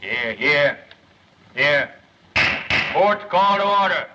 Here, here, here. Court's call to order.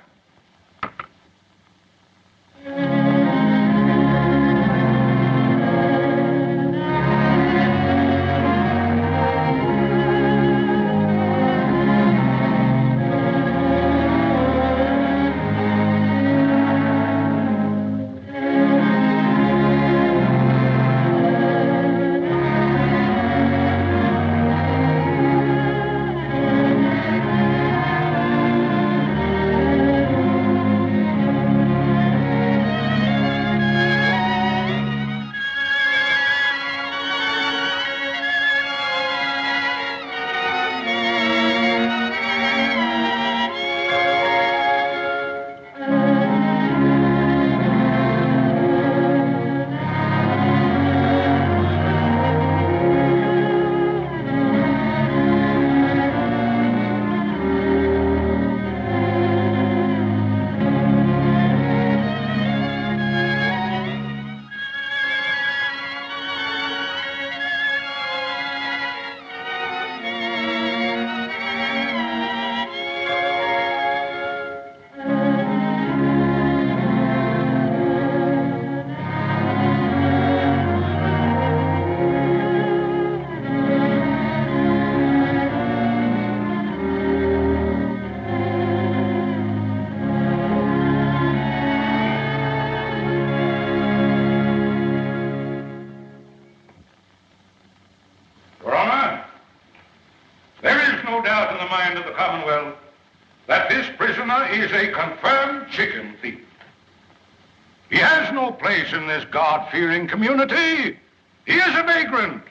God-fearing community. He is a vagrant.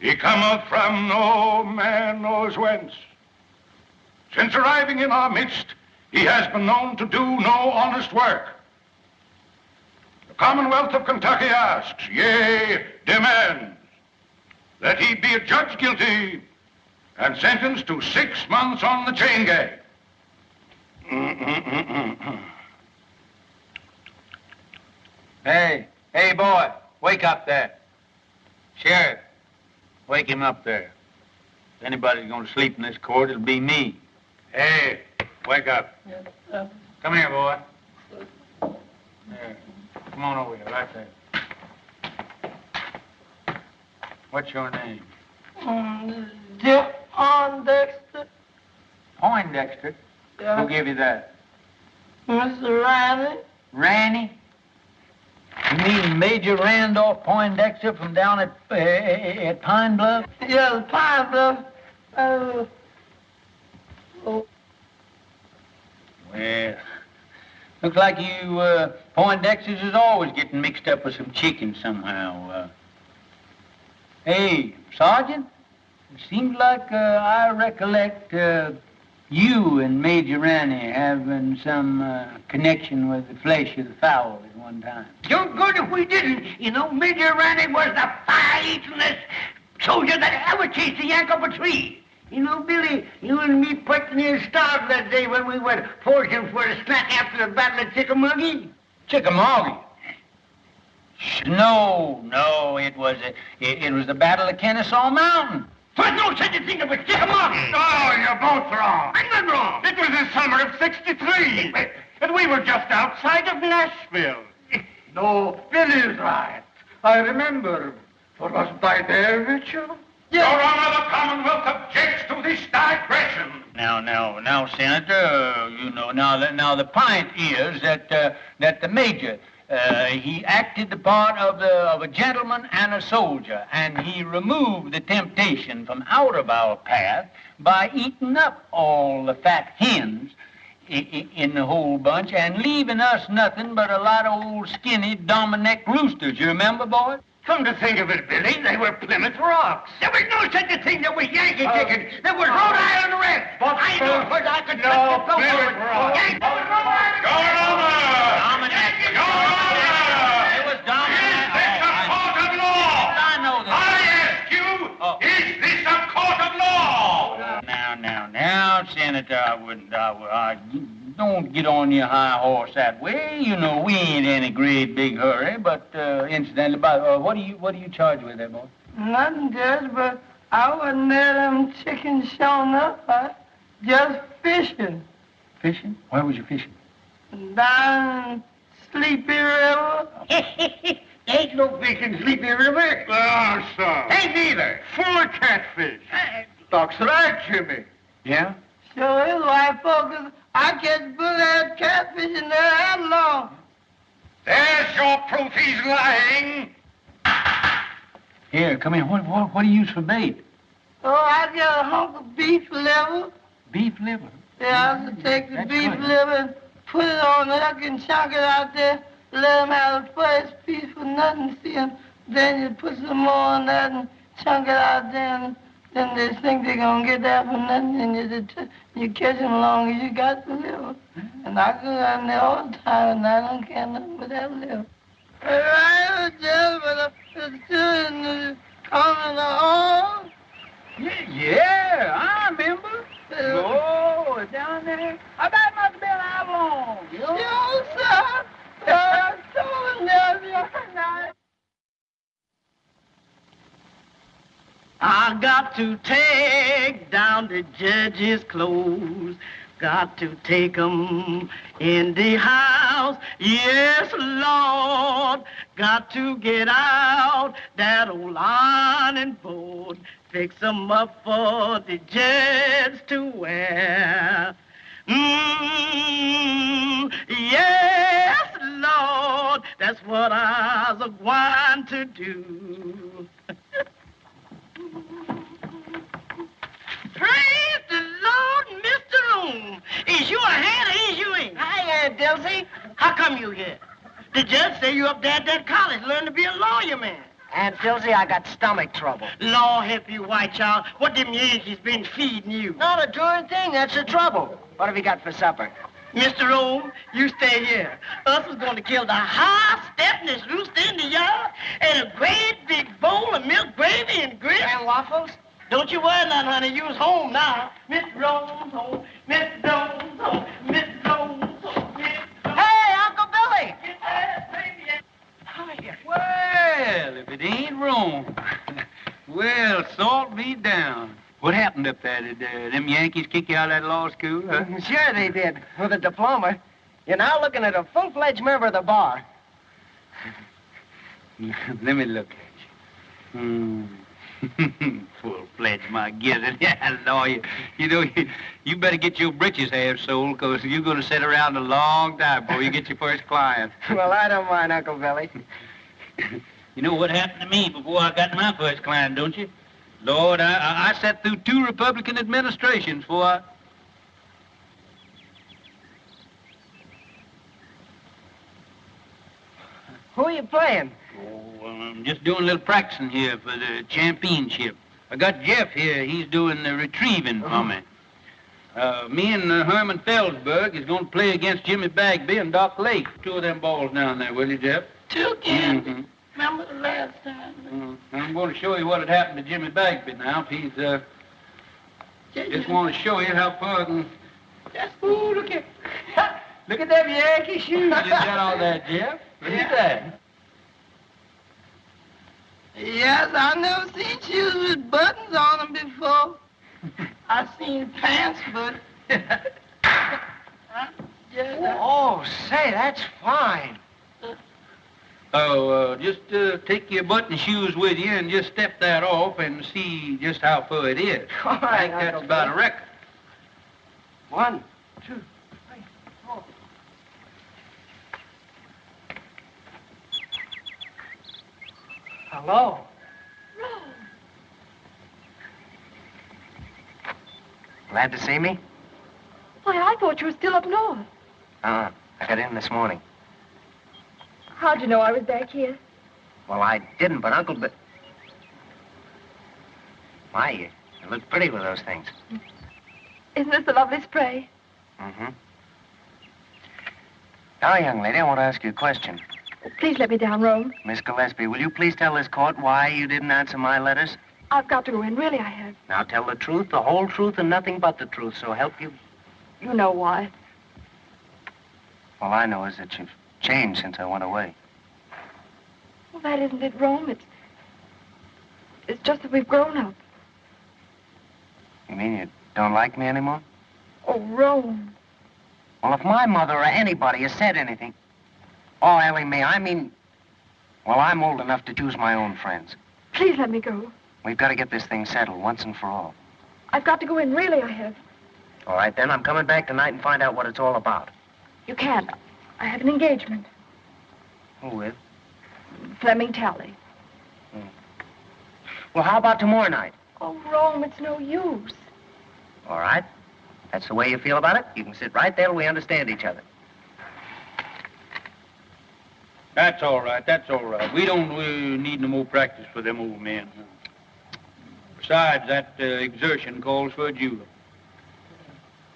He cometh from no man knows whence. Since arriving in our midst, he has been known to do no honest work. The Commonwealth of Kentucky asks, yea, demands, that he be adjudged guilty and sentenced to six months on the chain gang. Mm, mm, mm, Hey, hey, boy, wake up there. Sheriff, wake him up there. If anybody's going to sleep in this court, it'll be me. Hey, wake up. Come here, boy. There. Come on over here, right there. What's your name? Um, John Dexter, Poindexter. Yeah. Who gave you that? Mr. Riley. Ranny? You mean Major Randolph Poindexter from down at, uh, at Pine Bluff? Yes, Pine Bluff. Uh, oh, Well, looks like you uh, Poindexters is always getting mixed up with some chicken somehow. Uh, hey, Sergeant, it seems like uh, I recollect uh, you and Major Ranny having some uh, connection with the flesh of the fowl at one time. You're good if we didn't. You know, Major Ranny was the fire-eatingest soldier that ever chased a yank up a tree. You know, Billy, you and me pretty near starved that day when we went foraging for a snack after the Battle of Chickamauga. Chickamauga? No, no, it was a, it, it was the Battle of Kennesaw Mountain. There's no such a thing as a Chickamauga. Oh, you're both wrong. I'm not wrong. It was the summer of 63, and we were just outside of Nashville. No, Billy's right. I remember. For wasn't I there, Mitchell? Your Honor, the Commonwealth objects to this digression. Now, now, now, Senator, you know, now, the, now the point is that uh, that the major uh, he acted the part of the of a gentleman and a soldier, and he removed the temptation from out of our path by eating up all the fat hens in the whole bunch and leaving us nothing but a lot of old skinny Dominic roosters. You remember, boy? Come to think of it, Billy, they were Plymouth Rocks. There was no such a thing that was Yankee chicken. There was Rhode Island Red. But, I know, uh, because I could no, touch the Plymouth Plymouth Rock. Yankee was Rhode Island Your Honor! Dominic. Your Honor! It was Dominic. Is this a court of law? I know that. I ask you, Oh. is this a court of law? Now, now, now, Senator, I wouldn't, I would, I, don't get on your high horse that way. You know, we ain't in a great big hurry, but, uh, incidentally, by, uh, what do you, what do you charge with there, boy? nothing, Judge, but I wasn't there them chickens showing up. I just fishing. Fishing? Where was you fishing? Down Sleepy River. Ain't no fish in Sleepy River. Ah, son. Ain't neither. Full of catfish. Doc's right, Jimmy. Yeah? Sure is, white folks. I catch bullet catfish in there that long. There's your proof he's lying. Here, come here. What, what, what do you use for bait? Oh, I got a hunk of beef liver. Beef liver. Yeah, I can take the That's beef good. liver and put it on there. I can chunk it out there, let 'em have the first piece for nothing, see see 'em. Then you put some more on that and chunk it out there, and then they think they're gonna get that for nothing, and you, just- you catch 'em long as you got the liver. And I go down there all the time, and I don't care nothing but that liver. Right, just but it's doing coming on. Yeah, yeah, I remember. Oh, down there. I bet it must have been how long? You know? Sir. I told the other night. I got to take down the judge's clothes. Got to take 'em in the house. Yes, Lord. Got to get out that old ironing board. Fix 'em up for the judge to wear. Mm, yes, Lord. That's what I was going to do. Praise the Lord, Mr. Loom. Is you a hand or is you ain't? Hi, uh, Aunt Dilsey. How come you here? The judge say you up there at that college learn to be a lawyer man. Aunt Dilsey, I got stomach trouble. Law help you, white child. What them Yankees been feeding you? Not a darn thing. That's the trouble. What have you got for supper? Mr. Rome, you stay here. Us is going to kill the high stepness rooster in the yard and a great big bowl of milk gravy and grits. And waffles? Don't you worry none, honey. You's home now. Miss Rome's home. Miss Jones home. Miss Jones home. Mr. Hey, Uncle Billy! Get that baby. Hiya. Well, if it ain't Rome. well, salt me down. What happened up there? Did uh, them Yankees kick you out of that law school? Huh? Sure they did, with a diploma. You're now looking at a full-fledged member of the bar. Let me look at you. Hmm. Full-fledged, my gizzard. Yeah, lawyer. You know, you, you better get your britches half sold, because you're going to sit around a long time before you get your first client. Well, I don't mind, Uncle Billy. You know what happened to me before I got my first client, don't you? Lord, I, I, I sat through two Republican administrations before I... Who are you playing? Oh, I'm just doing a little practicing here for the championship. I got Jeff here. He's doing the retrieving for me. Uh, me and uh, Herman Feldsburg is going to play against Jimmy Bagby and Doc Lake. Two of them balls down there, will you, Jeff? Two again. Mhm. Remember the last time? Mm, I'm going to show you what had happened to Jimmy Bagby now. If he's, uh, just want to show you how far I can... Just ooh, look at. Look at them Yankee shoes you got on there, Jeff. Look at that. Yes, I never seen shoes with buttons on them before. I seen pants, but. I just, Oh, say, that's fine. Oh, uh, just uh, take your button shoes with you and just step that off and see just how far it is. All I think that's Uncle about a Billy. record. One, two, Hello. Rose. Glad to see me? Why, I thought you were still up north. Uh, I got in this morning. How'd you know I was back here? Well, I didn't, but Uncle Bi- My, you, you look pretty with those things. Isn't this a lovely spray? Mm-hmm. Now, young lady, I want to ask you a question. Please let me down, Rome. Miss Gillespie, will you please tell this court why you didn't answer my letters? I've got to go in. Really, I have. Now, tell the truth, the whole truth, and nothing but the truth, so help you. You know why. All I know is that you've changed since I went away. Well, that isn't it, Rome. It's, it's just that we've grown up. You mean you don't like me anymore? Oh, Rome. Well, if my mother or anybody has said anything... Oh, Ellie Mae, I mean... Well, I'm old enough to choose my own friends. Please let me go. We've got to get this thing settled once and for all. I've got to go in. Really, I have. All right, then. I'm coming back tonight and find out what it's all about. You can't. I have an engagement. Who with? Fleming Talley. Hmm. Well, how about tomorrow night? Oh, Rome, it's no use. All right. That's the way you feel about it. You can sit right there till we understand each other. That's all right. That's all right. We don't uh, need no more practice for them old men. Besides, that uh, exertion calls for a julep.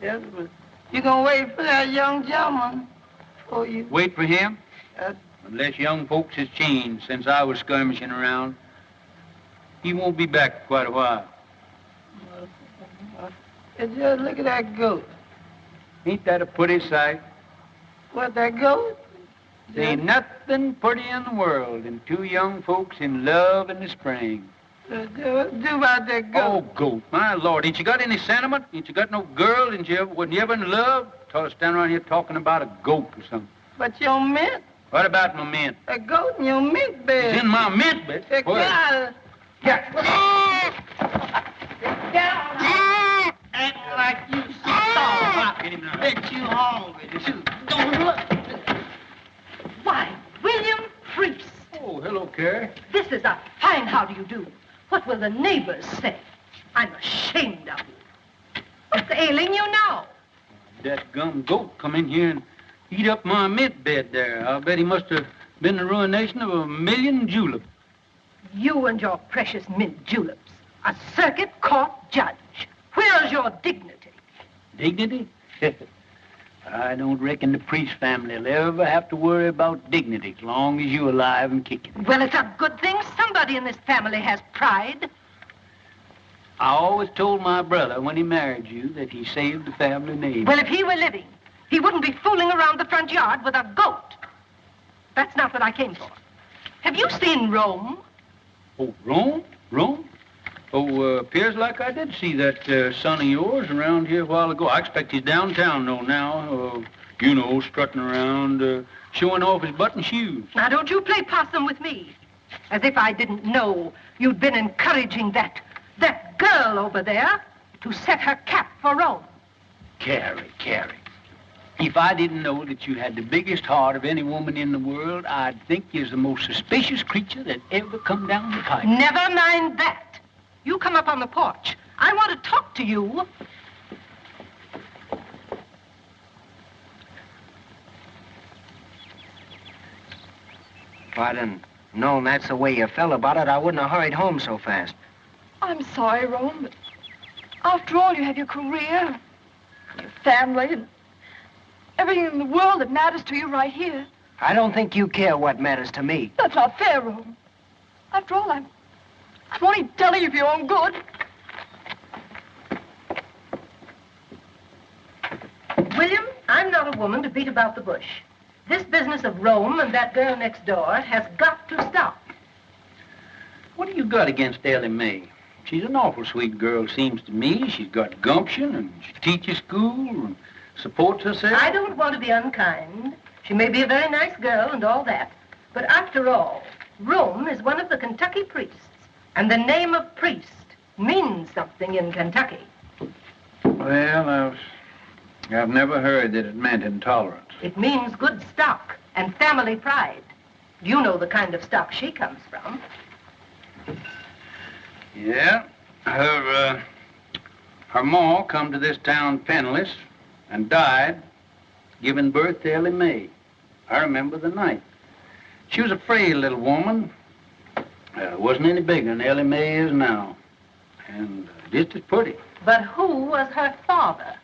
Yes, but you gonna wait for that young gentleman for you. Wait for him? Uh, Unless young folks has changed since I was skirmishing around. He won't be back for quite a while. and just look at that goat. Ain't that a pretty sight? What, that goat? There ain't nothing pretty in the world than two young folks in love in the spring. Uh, do, do about that goat. Oh, goat. my lord, ain't you got any sentiment? Ain't you got no girl? Ain't you ever, wasn't you ever in love? Tell us stand around here talking about a goat or something. But your mint, What about my mint? that goat in your mint bed. It's in my mint, but Get out of Act like you starved. Get him now. Bet you hungry too. Don't look. Why, William Priest, Oh, hello, Carrie. this is a fine how do you do. What will the neighbors say? I'm ashamed of you. What's ailing you now? That gum goat come in here and eat up my mint bed there. I'll bet he must have been the ruination of a million juleps. You and your precious mint juleps. A circuit court judge. Where's your dignity? Dignity? I don't reckon the priest family will ever have to worry about dignity as long as you're alive and kicking. Well, it's a good thing somebody in this family has pride. I always told my brother when he married you that he saved the family name. Well, if he were living, he wouldn't be fooling around the front yard with a goat. That's not what I came for. Have you seen Rome? Oh, Rome? Rome? Oh, uh, appears like I did see that uh, son of yours around here a while ago. I expect he's downtown, though, now. Uh, you know, strutting around, uh, showing off his button shoes. Now, don't you play possum with me. As if I didn't know you'd been encouraging that, that girl over there to set her cap for Rome. Carrie, Carrie. If I didn't know that you had the biggest heart of any woman in the world, I'd think you're the most suspicious creature that ever come down the pipe. Never mind that. You come up on the porch. I want to talk to you. If I'd known that's the way you felt about it, I wouldn't have hurried home so fast. I'm sorry, Rome, but after all, you have your career, your family, and everything in the world that matters to you right here. I don't think you care what matters to me. That's not fair, Rome. After all, I'm, I'm only telling you for your own good. William, I'm not a woman to beat about the bush. This business of Rome and that girl next door has got to stop. What do you got against Ellie Mae? She's an awful sweet girl, seems to me. She's got gumption, and she teaches school, and supports herself. I don't want to be unkind. She may be a very nice girl and all that. But after all, Rome is one of the Kentucky priests. And the name of priest means something in Kentucky. Well, I've, I've never heard that it meant intolerance. It means good stock and family pride. You know the kind of stock she comes from. Yeah, her, uh, her ma come to this town penniless and died giving birth to Ellie Mae. I remember the night. She was a frail little woman. Uh, wasn't any bigger than Ellie Mae is now. And uh, just as pretty. But who was her father?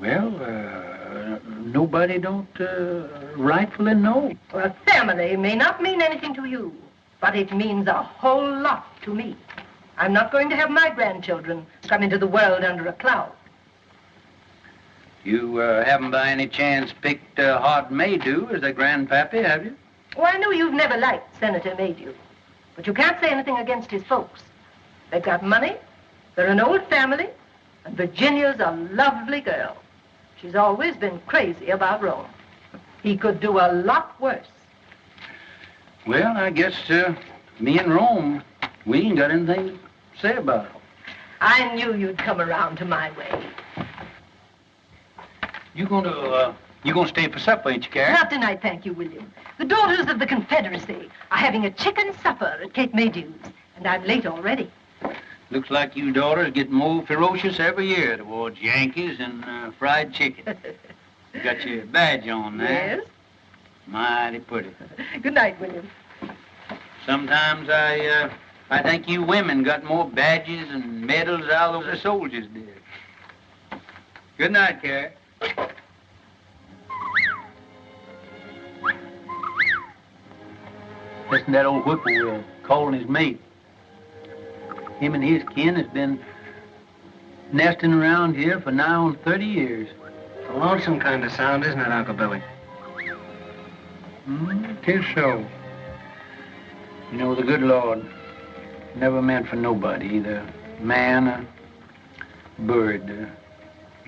Well, uh, nobody don't uh, rightfully know. Well, family may not mean anything to you, but it means a whole lot to me. I'm not going to have my grandchildren come into the world under a cloud. You uh, haven't by any chance picked uh, Hod Maydew as their grandpappy, have you? Oh, I know you've never liked Senator Maydew, but you can't say anything against his folks. They've got money, They're an old family, and Virginia's a lovely girl. She's always been crazy about Rome. He could do a lot worse. Well, I guess uh, me and Rome, we ain't got anything to say about it. I knew you'd come around to my way. You gonna, uh, you gonna stay for supper, ain't you, Carrie? Not tonight, thank you, William. The daughters of the Confederacy are having a chicken supper at Kate Maydew's, and I'm late already. Looks like you daughters get more ferocious every year towards Yankees and uh, fried chicken. You got your badge on there. Yes? Mighty pretty. Good night, William. Sometimes I, uh, I think you women got more badges and medals out of the soldiers did. Good night, Carrie. Listen to that old whippoorwill calling his mate. Him and his kin has been nesting around here for nigh on 30 years. It's a lonesome kind of sound, isn't it, Uncle Billy? Mm, tis so. You know, the good Lord never meant for nobody, either man or bird, to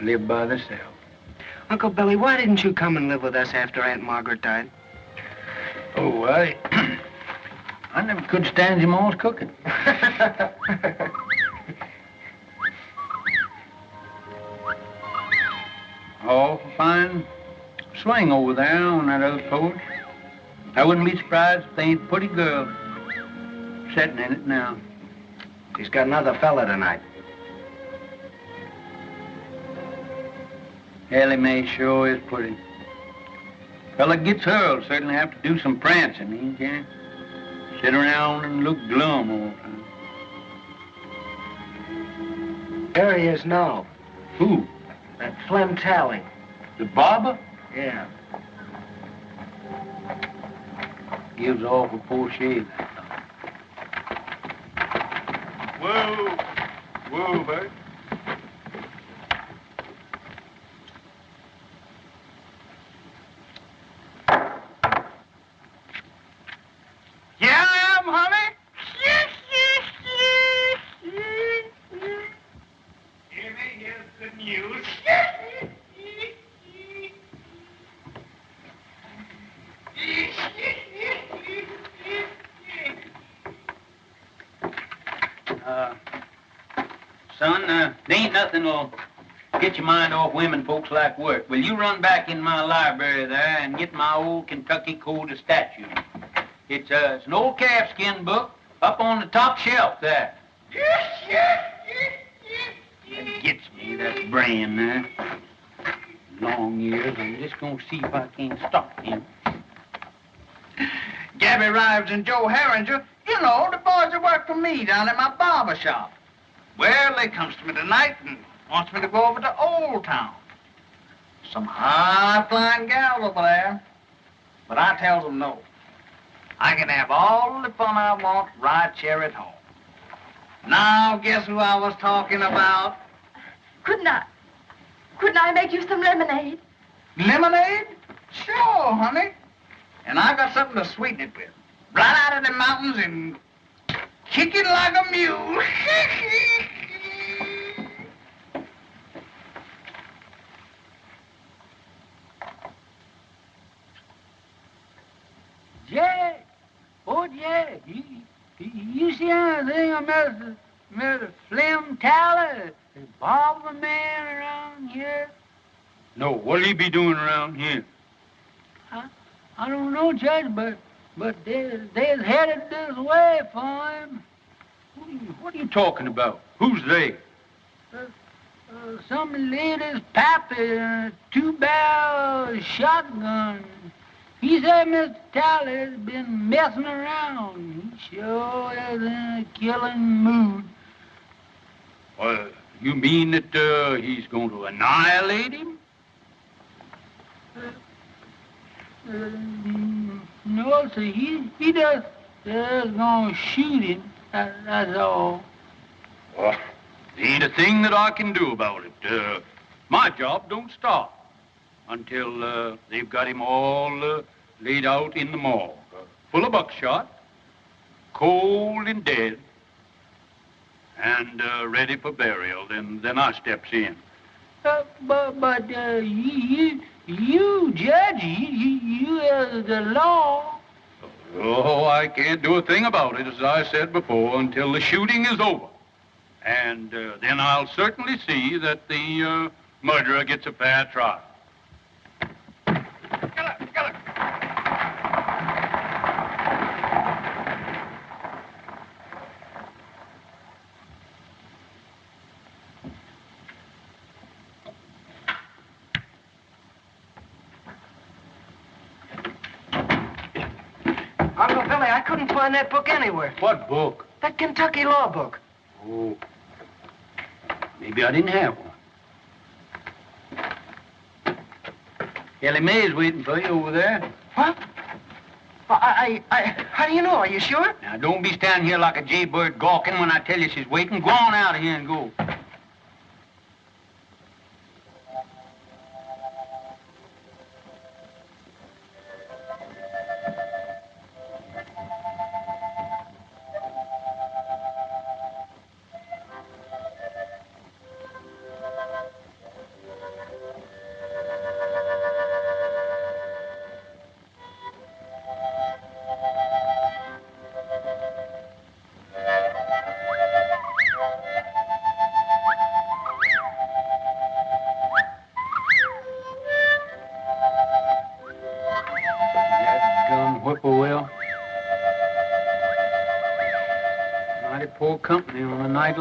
live by themselves. Uncle Billy, why didn't you come and live with us after Aunt Margaret died? Oh, I... I never could stand your mom's cooking. Oh, fine swing over there on that other porch. I wouldn't be surprised if they ain't a pretty girl sitting in it now. He's got another fella tonight. Ellie Mae sure is pretty. Fella gets her will certainly have to do some prancing. ain't He can't sit around and look glum all the time. There he is now. Who? That Flem Talley. The barber? Yeah. Gives off a poor shave. Whoa. Whoa, Bert. Yeah, I am, honey. Jimmy, here's the news. Uh, son, uh, there ain't nothing will get your mind off women folks like work. Will you run back in my library there and get my old Kentucky Code of Statutes? It's, uh, it's an old calfskin book up on the top shelf there. Yes, yes, yes, yes, yes. Gets me, that brand there. Long years, I'm just gonna see if I can't stop him. Gabby Rives and Joe Herringer, you know, the boys that work for me down at my barber shop. Well, they comes to me tonight and wants me to go over to Old Town. Some high-flying gals over there. But I tells them no. I can have all the fun I want right here at home. Now, guess who I was talking about? Couldn't I? Couldn't I make you some lemonade? Lemonade? Sure, honey. And I got something to sweeten it with. Right out of the mountains and kicking like a mule. Jack, oh Jack, you, you, see anything of Mr. Mr. Slim Tyler, the barber man around here? No, what'll he be doing around here? I, I don't know, Judge, but but they they's headed this way for him. What are you, what are you talking about? Who's they? Uh, uh, some lady's pappy, uh, two-barrel shotgun. He said Mr. Tyler's been messing around. He sure is in a killing mood. Well, you mean that uh, he's going to annihilate him? Uh, no, sir. He, he just, just gonna shoot him. That, that's all. Well, there ain't a thing that I can do about it. Uh, my job don't stop until uh, they've got him all uh, laid out in the morgue, uh, full of buckshot, cold and dead. and uh, ready for burial. Then, then I steps in. Uh, but, but uh, you, you, Judge, you, you, you the law. Oh, I can't do a thing about it, as I said before, until the shooting is over. And uh, then I'll certainly see that the uh, murderer gets a fair trial. Uncle Billy, I couldn't find that book anywhere. What book? That Kentucky law book. Oh, maybe I didn't have one. Ellie Mae's waiting for you over there. What? I, I, I, how do you know? Are you sure? Now, don't be standing here like a jaybird gawking when I tell you she's waiting. Go on out of here and go.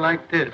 Like this.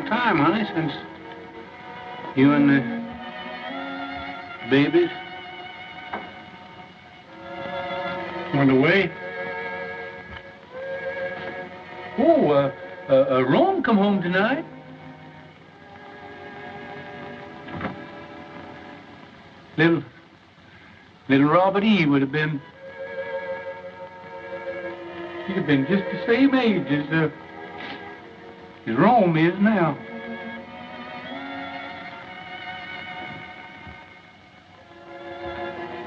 Long time, honey, since you and the babies went away. Oh, uh, uh, uh, Rome come home tonight. Little, little Robert E. would have been, he'd have been just the same age as, uh, as Rome is now.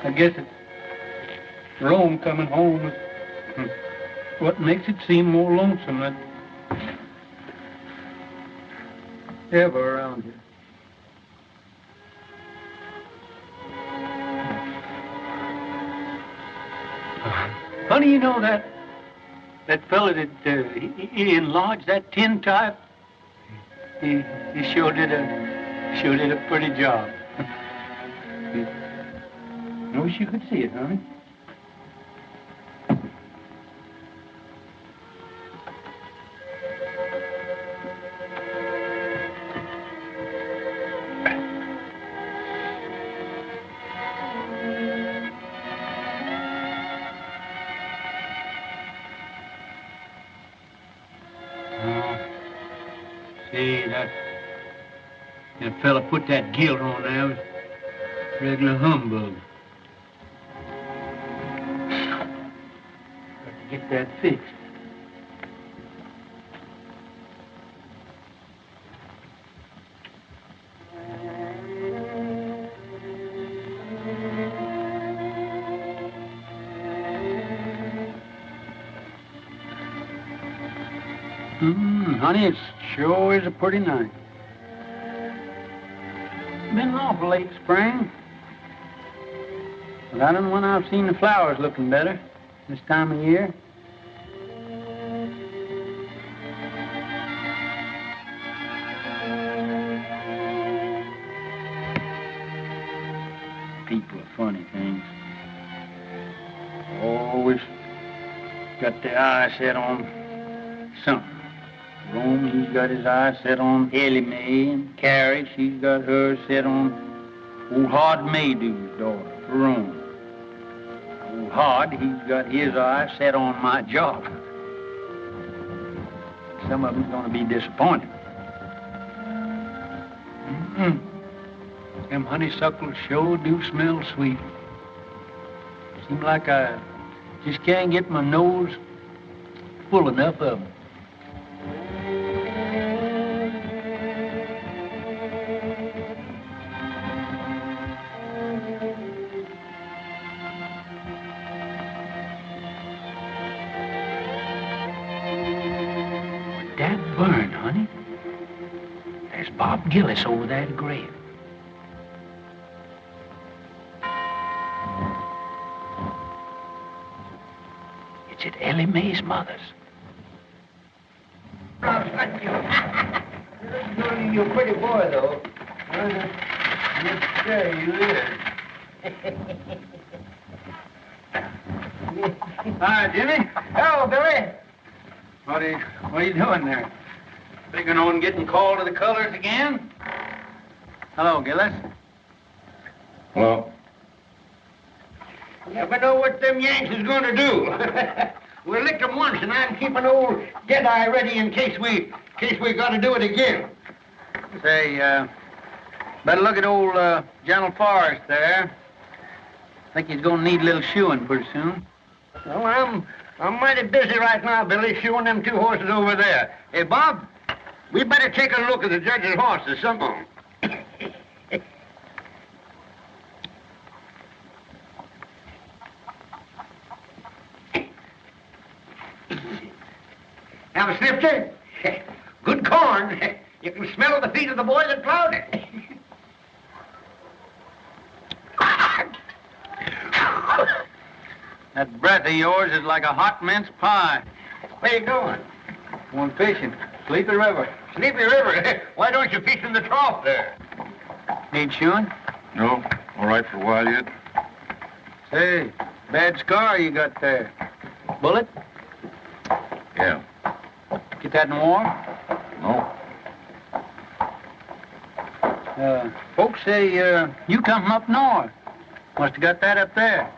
I guess it's Rome coming home is hmm, what makes it seem more lonesome than ever around here. Honey, you know that that fella that uh, he, he enlarged that tin type. He he sure did a sure did a pretty job. I wish you could see it, honey. Put that guilt on there was regular humbug. Got to get that fixed. Mm, honey, it sure is a pretty night. Awful late spring. But I don't know when I've seen the flowers looking better this time of year. People are funny things. Always got their eye set on something. Rome, he's got his eye set on Ellie Mae, and Carrie, she's got hers set on old Hod Maydew's daughter, Rome. Old Hod, he's got his eye set on my job. Some of them's gonna be disappointed. Mm-mm. Them honeysuckles sure do smell sweet. Seems like I just can't get my nose full enough of them. Gillis over that grave. It's at Ellie Mae's mother's. you. You're a pretty boy, though. Yes, sir, you is. Hi, Jimmy. Hello, Billy. What are you, what are you doing there? Figuring on getting called to the colors again? Hello, Gillis. Well, Never know what them Yanks is going to do. we licked 'em once, and I'm keeping old Deadeye ready in case we, in case we got to do it again. Say, uh, better look at old uh, General Forrest there. Think he's gonna need a little shoeing pretty soon. Well, I'm, I'm mighty busy right now, Billy, shoeing them two horses over there. Hey, Bob, we better take a look at the judge's horses, some of 'em. Now, Snifter, good corn. You can smell the feet of the boy that plowed it. That breath of yours is like a hot mince pie. Where you going? Going fishing. Sleepy River. Sleepy River. Why don't you fish in the trough there? Need shoeing? no, all right for a while yet. Say, bad scar you got there. Bullet? Yeah. Get that in war? No. Uh, folks say uh, you come from up north. Must have got that up there.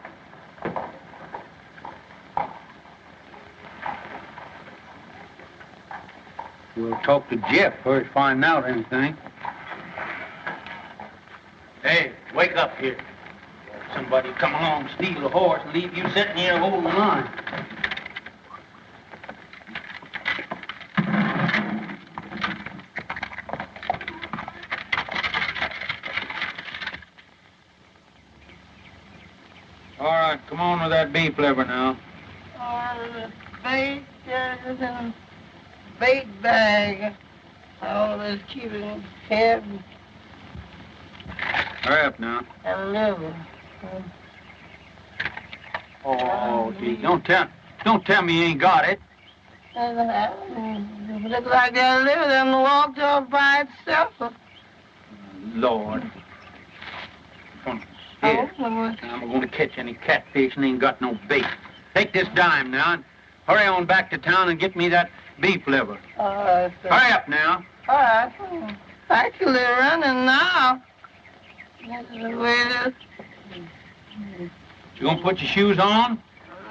We'll talk to Jeff first, find out anything. Hey, wake up here. Somebody come along, steal a horse, and leave you sitting here holding the line. All right, come on with that beef liver now. All bait is in bait bag. Always keeping head Hurry up now. and liver. Oh, gee, don't tell, don't tell me you ain't got it. And uh, like that liver done walked off by itself. Lord. Lord. I'm going to catch any catfish and ain't got no bait. Take this dime now and hurry on back to town and get me that beef liver. All right, sir. Hurry up now. All right. Actually running now. This is the way it is. You gonna put your shoes on?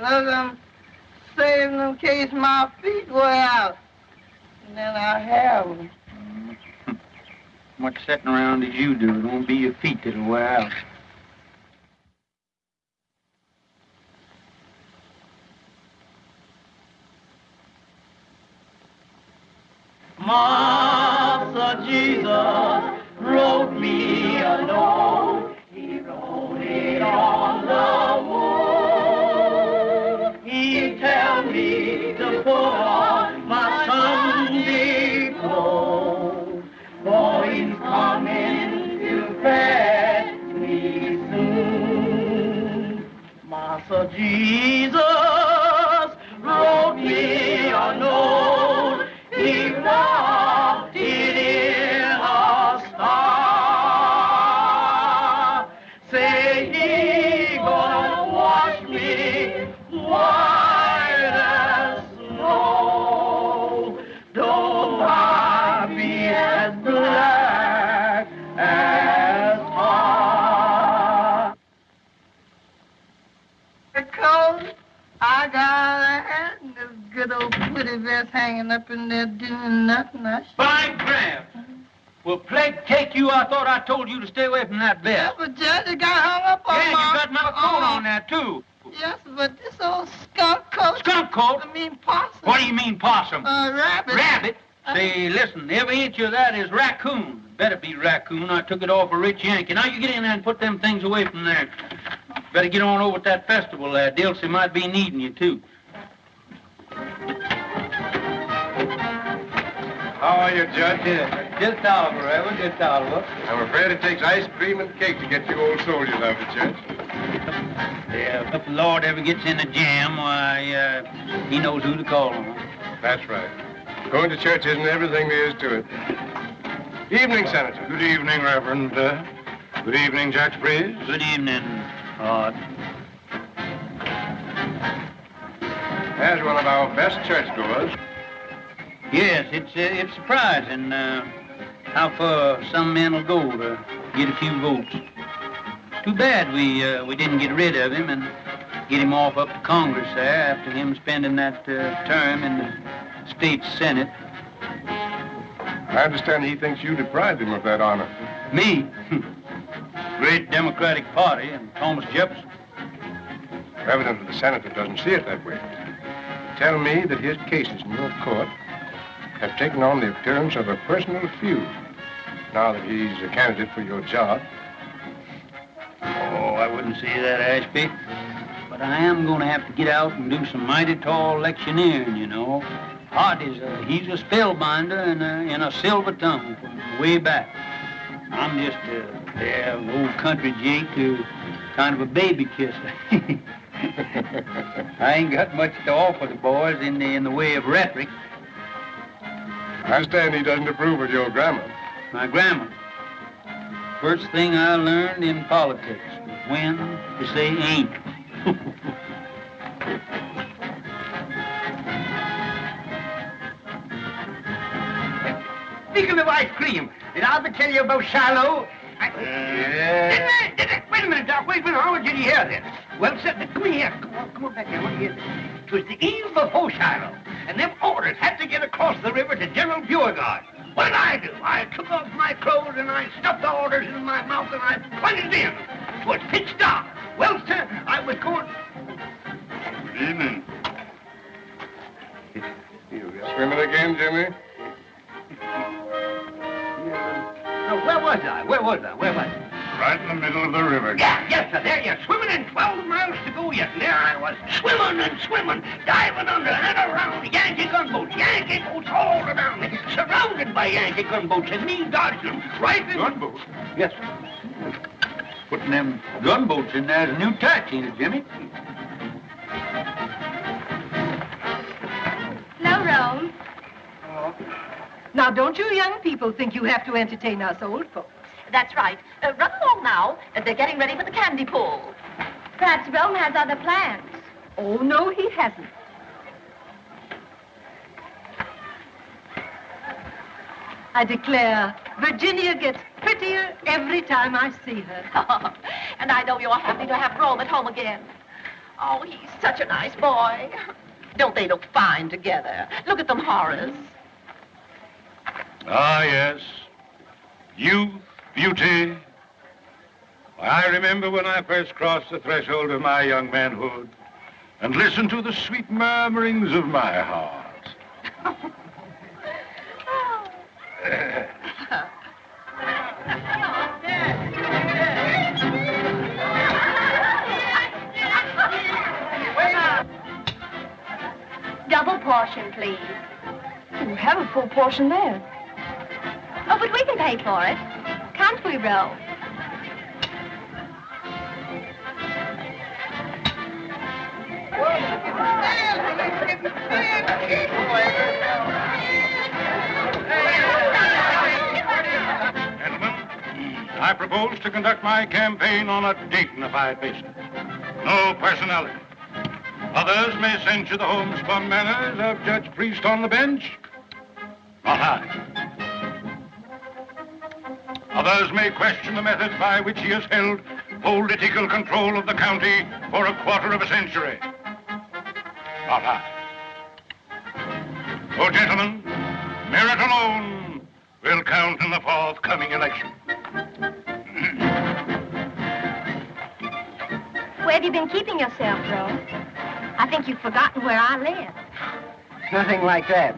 Look, I'm saving in case my feet wear out. And then I have them. Much sitting around as you do. It won't be your feet that'll wear out. Master Jesus wrote me a note. Up in there doing nothing. I should... By Graham. Will plague take you? I thought I told you to stay away from that Yeah, bed. but Judge, it got hung up on Yeah, my... you got my coat on there, too. Yes, but this old skunk coat... Skunk coat? I mean possum. What do you mean, possum? Uh, rabbit. Rabbit? Say, listen, every inch of that is raccoon. Better be raccoon. I took it off a rich Yankee. Now you get in there and put them things away from there. Better get on over to that festival there. Dilsey might be needing you, too. How are you, Judge? Just Oliver, Ever, just Oliver. I'm afraid it takes ice cream and cake to get you old soldiers out of it, Judge. Yeah, if the Lord ever gets in a jam, why, uh, he knows who to call on. That's right. Going to church isn't everything there is to it. Evening, Senator. Good evening, Reverend. Uh, good evening, Judge Breeze. Good evening, Lord. As one of our best churchgoers, Yes, it's uh, it's surprising uh, how far some men will go to get a few votes. Too bad we uh, we didn't get rid of him and get him off up to Congress there after him spending that uh, term in the state senate. I understand he thinks you deprived him of that honor. Me, great Democratic Party and Thomas Jefferson. Evidently, the senator doesn't see it that way. Tell me that his case is in your court have taken on the appearance of a personal feud. Now that he's a candidate for your job, Oh, I wouldn't say that, Ashby. But I am going to have to get out and do some mighty tall electioneering, you know. Hart is a, uh, he's a spellbinder and uh, a, in a silver tongue from way back. I'm just a, yeah, an old country Jake who kind of a baby kisser. I ain't got much to offer the boys in the, in the way of rhetoric. I understand he doesn't approve of your grammar. My grammar. First thing I learned in politics was when to say ain't. Speaking of ice cream, did I ever tell you about Shiloh? I, didn't I, didn't I, wait a minute, Doc. Wait a minute. How did you hear this? Well, sit, come here. Come on, come on back here. Let me hear this. It was the eve before Shiloh, and them orders had to get across the river to General Beauregard. What did I do? I took off my clothes and I stuffed the orders in my mouth and I plunged in. It was pitch dark. Well, sir, I was going... Good evening. You swimming again, Jimmy? Now, where was I? Where was I? Where was I? Right in the middle of the river. Yeah, yes, sir. There you're swimming in 12 miles to go yet. And there I was, swimming and swimming, diving under and around Yankee gunboats, Yankee boats all around me, surrounded by Yankee gunboats, and me dodging them right in... Gunboats? Yes, sir. Putting them gunboats in there is a new tax, ain't it, Jimmy? Now, Rome. Now, don't you young people think you have to entertain us old folks? That's right. Uh, run along now. Uh, they're getting ready for the candy pull. Perhaps Rome has other plans. Oh, no, he hasn't. I declare, Virginia gets prettier every time I see her. and I know you're happy to have Rome at home again. Oh, he's such a nice boy. Don't they look fine together? Look at them, Horace. Ah, yes. Youth, beauty. I remember when I first crossed the threshold of my young manhood and listened to the sweet murmurings of my heart. Double portion, please. You have a full portion there. Oh, but we can pay for it. Can't we, Ro? Gentlemen, I propose to conduct my campaign on a dignified basis. No personality. Others may censure the homespun manners of Judge Priest on the bench. Not I. Others may question the methods by which he has held political control of the county for a quarter of a century. Not I. Oh, gentlemen, merit alone will count in the forthcoming election. Where have you been keeping yourself, Joe? I think you've forgotten where I live. Nothing like that.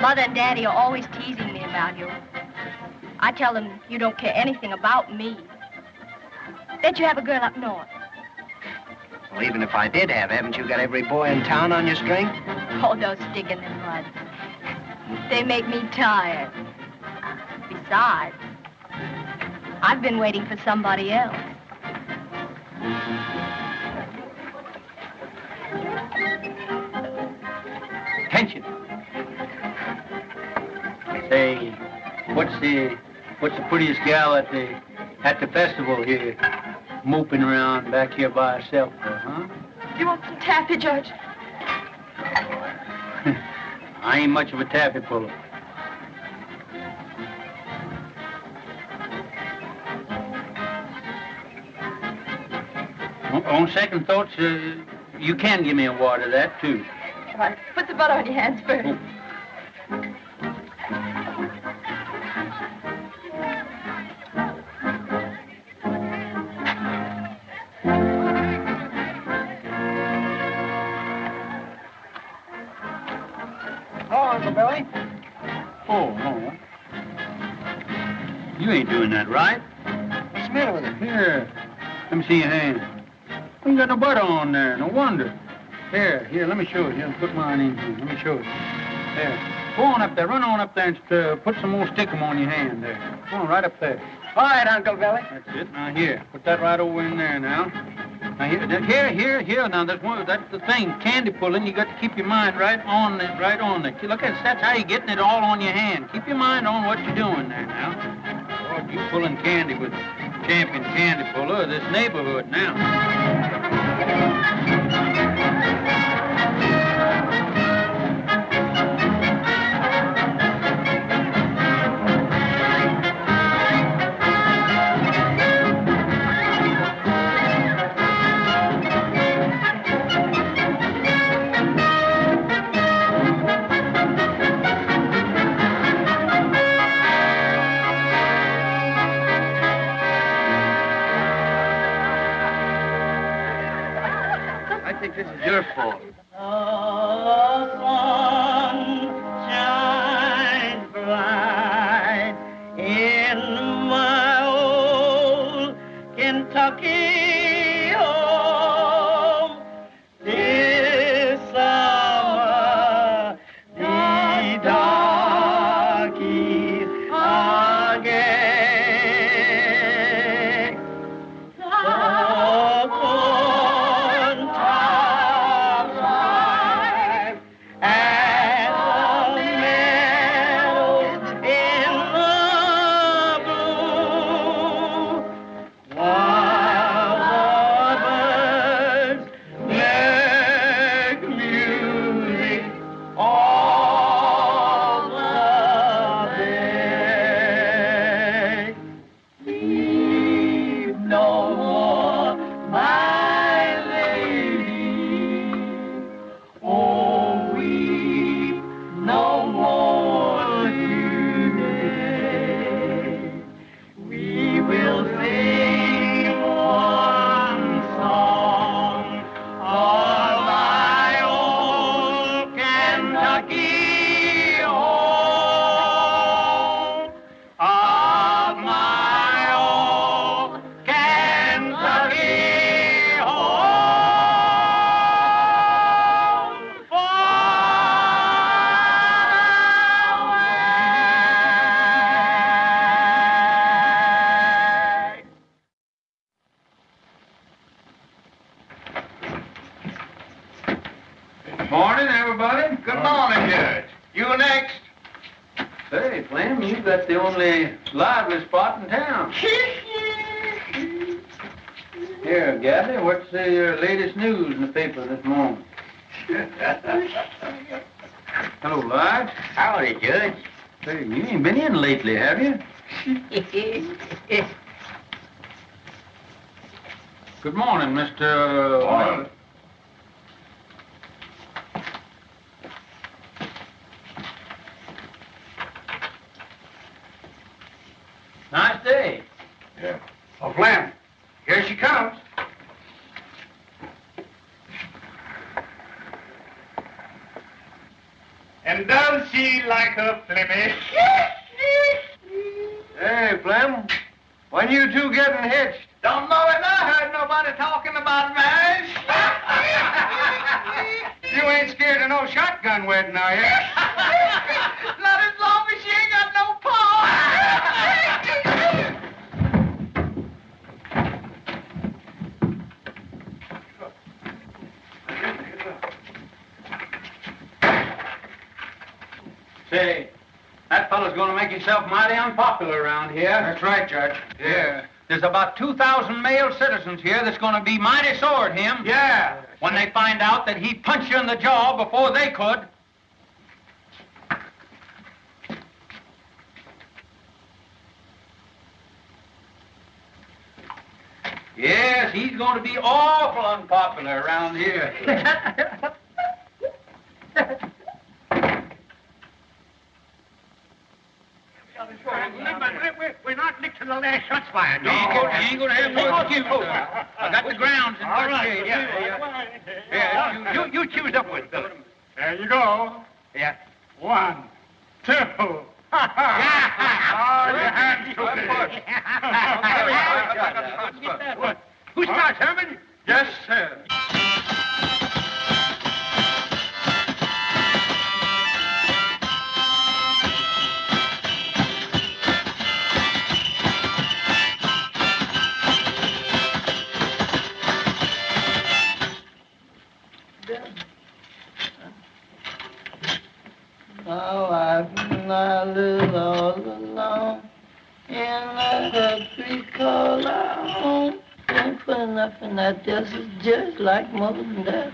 Mother and Daddy are always teasing me about you. I tell them you don't care anything about me. Bet you have a girl up north. Well, even if I did have, haven't you got every boy in town on your string? Oh, those stick in the mud. They make me tired. Besides, I've been waiting for somebody else. Attention. Say, what's the what's the prettiest gal at the at the festival here, moping around back here by herself, huh? You want some taffy, Judge? I ain't much of a taffy puller. On- On second thoughts, uh, you can give me a wad of that, too. All right. Put the butter on your hands first. Oh, You ain't doing that right. What's the matter with it? Here, let me see your hand. You ain't got no butter on there. No wonder. Here, here, let me show you. Here, put mine in here. Let me show you. There. Go on up there. Run on up there and uh, put some more stickum on your hand there. Go on, right up there. All right, Uncle Billy. That's it. Now here, put that right over in there now. Now here, here, here, here. Now that's one. That's the thing. Candy pulling. You got to keep your mind right on it, right on it. Look at that's how you're getting it all on your hand. Keep your mind on what you're doing there now. You pulling candy with champion candy puller of this neighborhood now. Spot in town. Here, Gabby, what's the uh, latest news in the paper this morning? Hello, Lige. Howdy, Judge. Say, you ain't been in lately, have you? Good morning, Mr. Morning. Nice day. Yeah. Oh, Flem, here she comes. And does she like her Flemish? Hey, Flem, when you two getting hitched? Don't know it. I heard nobody talking about marriage. You ain't scared of no shotgun wedding, are you? Not as long as she ain't got no paw. Say, that fellow's gonna make himself mighty unpopular around here. That's right, Judge. Yeah. There's about 2,000 male citizens here that's gonna be mighty sore at him. Yeah. When they find out that he punched you in the jaw before they could. Yes, he's going to be awful unpopular around here. We're not licked to the last shots fired. You ain't gonna, you ain't gonna have no that.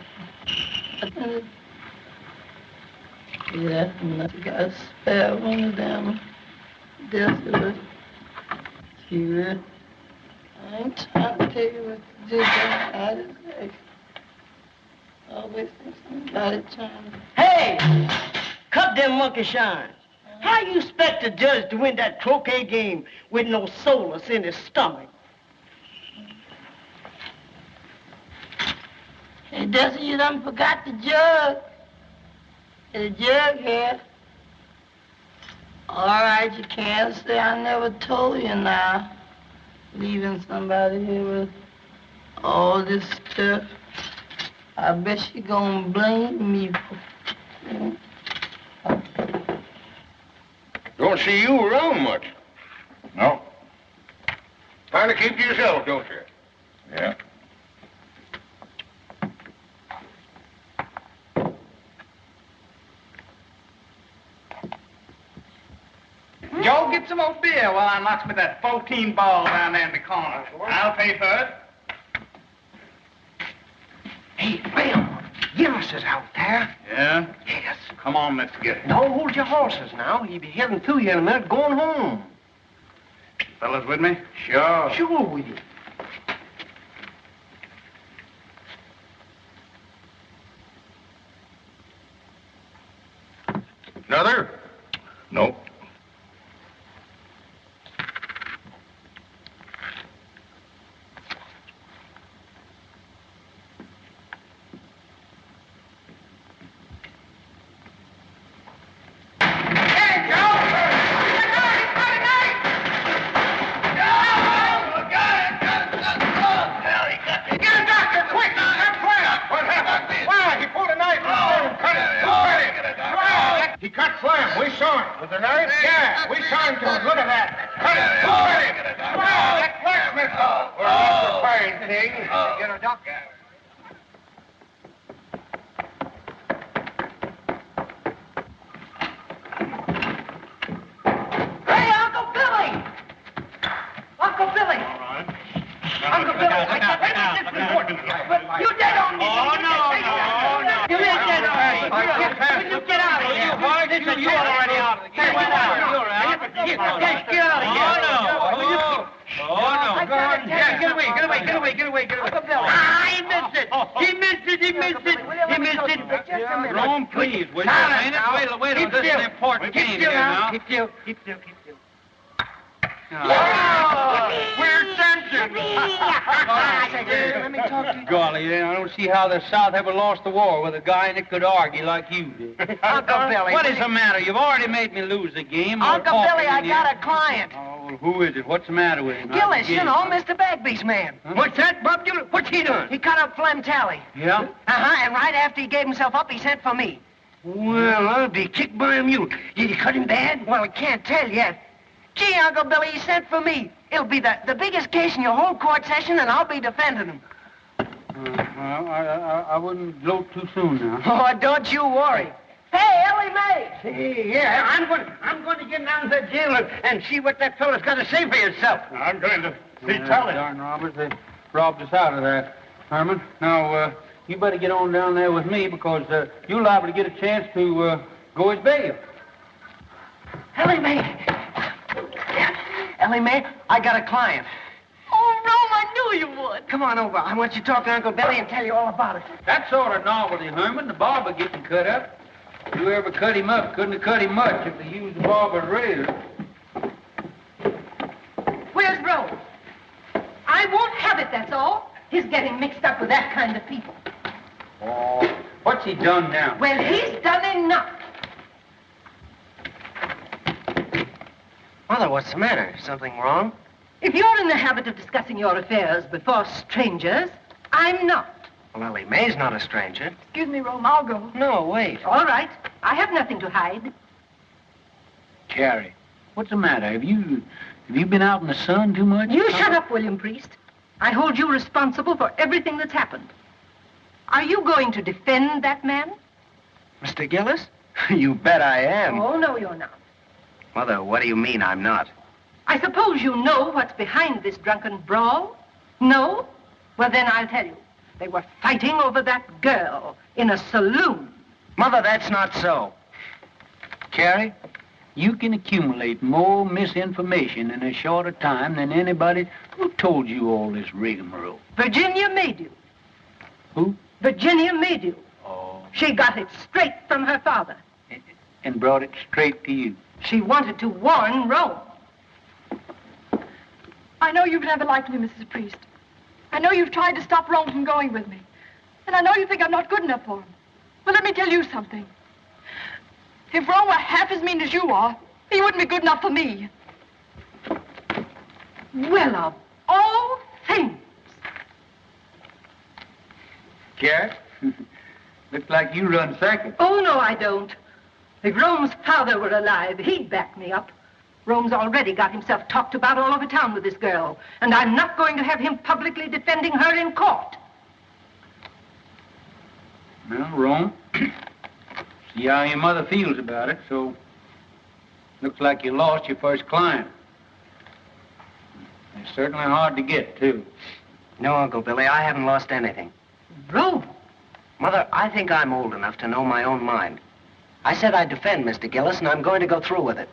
Yeah, and I got spare one of them. Just a See it? I ain't trying to tell you what to do, but I just like always think somebody trying to Hey! Cut them monkey shines. How you expect a judge to win that croquet game with no solace in his stomach? Hey, Dusty, you done forgot the jug. The jug here. All right, you can't say I never told you now. Leaving somebody here with all this stuff. I bet she gonna blame me for... Don't see you around much. No. Kind to keep to yourself, don't you? Yeah. Joe, get some more beer while I knocks me that 14 ball down there in the corner. I'll pay for it. Hey, Flem, Gillis is out there. Yeah? Yes. Come on, let's get it. Don't hold your horses now. He'll be heading to you in a minute, going home. Fellas with me? Sure. Sure with you. Another? Nope. knife? He cut Slim. We saw him With the knife? Yeah, we saw him do oh, it. Look at that. Cut it. Oh, cut it. Oh, that blacksmith. Oh, we're oh. afraid, thing. Oh. Get a doctor. Hey, Uncle Billy! Uncle Billy! All right. Uncle Billy. You dead on me. Oh, no, get out of here? Horace? This You, you already out of the game. Get out. Get- out of here. Oh, no. Oh, oh, no. Go on. Get away, get away, get away, get away, get away. Ah, he missed it. He missed it, he missed it. He missed it. Rome, please, will you? Silence Ain't it? Wait, wait, Keep this is an important game. Keep still, keep still, keep still. Oh, We're dancing. Let me talk to you. Golly, I don't see how the South ever lost the war with a guy that could argue like you did. Uncle Billy. What is the matter? You've already made me lose the game. Uncle Billy, I here. got a client. Oh, well, who is it? What's the matter with him? Gillis, you know, Mr. Bagby's man. What's that, Bob Gillis? What's he doing? He cut up Flem Talley. Yeah? Uh-huh, and right after he gave himself up, he sent for me. Well, I'll be kicked by a mule. Did he cut him bad? Well, I can't tell yet. Gee, Uncle Billy, he sent for me. It'll be the, the biggest case in your whole court session, and I'll be defending him. Uh, well, I, I, I wouldn't gloat too soon now. Oh, don't you worry. Hey, Ellie Mae! Hey, yeah, I'm going, I'm going to get down to the jail and, and see what that fellow's got to say for himself. I'm going to see Yeah, Talley. Darn robbers, they robbed us out of that, Herman. Now, uh, you better get on down there with me because uh, you're liable to get a chance to uh, go as bail. Ellie Mae! Yeah. Ellie Mae, I got a client. Oh, Rome, I knew you would. Come on over. I want you to talk to Uncle Billy and tell you all about it. That sort of novelty, Herman, the barber getting cut up. Whoever cut him up couldn't have cut him much if they used the barber's razor. Where's Rome? I won't have it, that's all. He's getting mixed up with that kind of people. Oh, what's he done now? Well, he's done enough. Mother, what's the matter? Something wrong? If you're in the habit of discussing your affairs before strangers, I'm not. Well, Ellie May's not a stranger. Excuse me, Rome, I'll go. No, wait. All right. I have nothing to hide. Carrie, what's the matter? Have you have you been out in the sun too much? You shut up, William Priest. I hold you responsible for everything that's happened. Are you going to defend that man? Mr. Gillis? you bet I am. Oh, no, you're not. Mother, what do you mean I'm not? I suppose you know what's behind this drunken brawl? No? Well, then I'll tell you. They were fighting over that girl in a saloon. Mother, that's not so. Carrie, you can accumulate more misinformation in a shorter time than anybody who told you all this rigmarole. Virginia Maydew. Who? Virginia Maydew. Oh. She got it straight from her father. And brought it straight to you. She wanted to warn Rome. I know you've never liked me, Mrs. Priest. I know you've tried to stop Rome from going with me. And I know you think I'm not good enough for him. But let me tell you something. If Rome were half as mean as you are, he wouldn't be good enough for me. Well, of all things. Carrie? Looks like you run second. Oh, no, I don't. If Rome's father were alive, he'd back me up. Rome's already got himself talked about all over town with this girl, and I'm not going to have him publicly defending her in court. Well, Rome, see how your mother feels about it, so looks like you lost your first client. They're certainly hard to get, too. No, Uncle Billy, I haven't lost anything. Rome? Mother, I think I'm old enough to know my own mind. I said I'd defend Mr. Gillis, and I'm going to go through with it.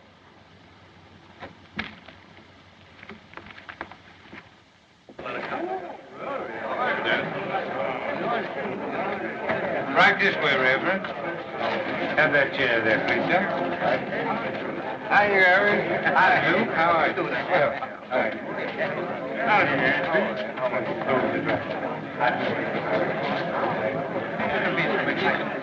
Right this way, Reverend. Have that chair there, please, sir. Hi, Harry. Hi, Luke. How are you? Well, all right. Howdy, May it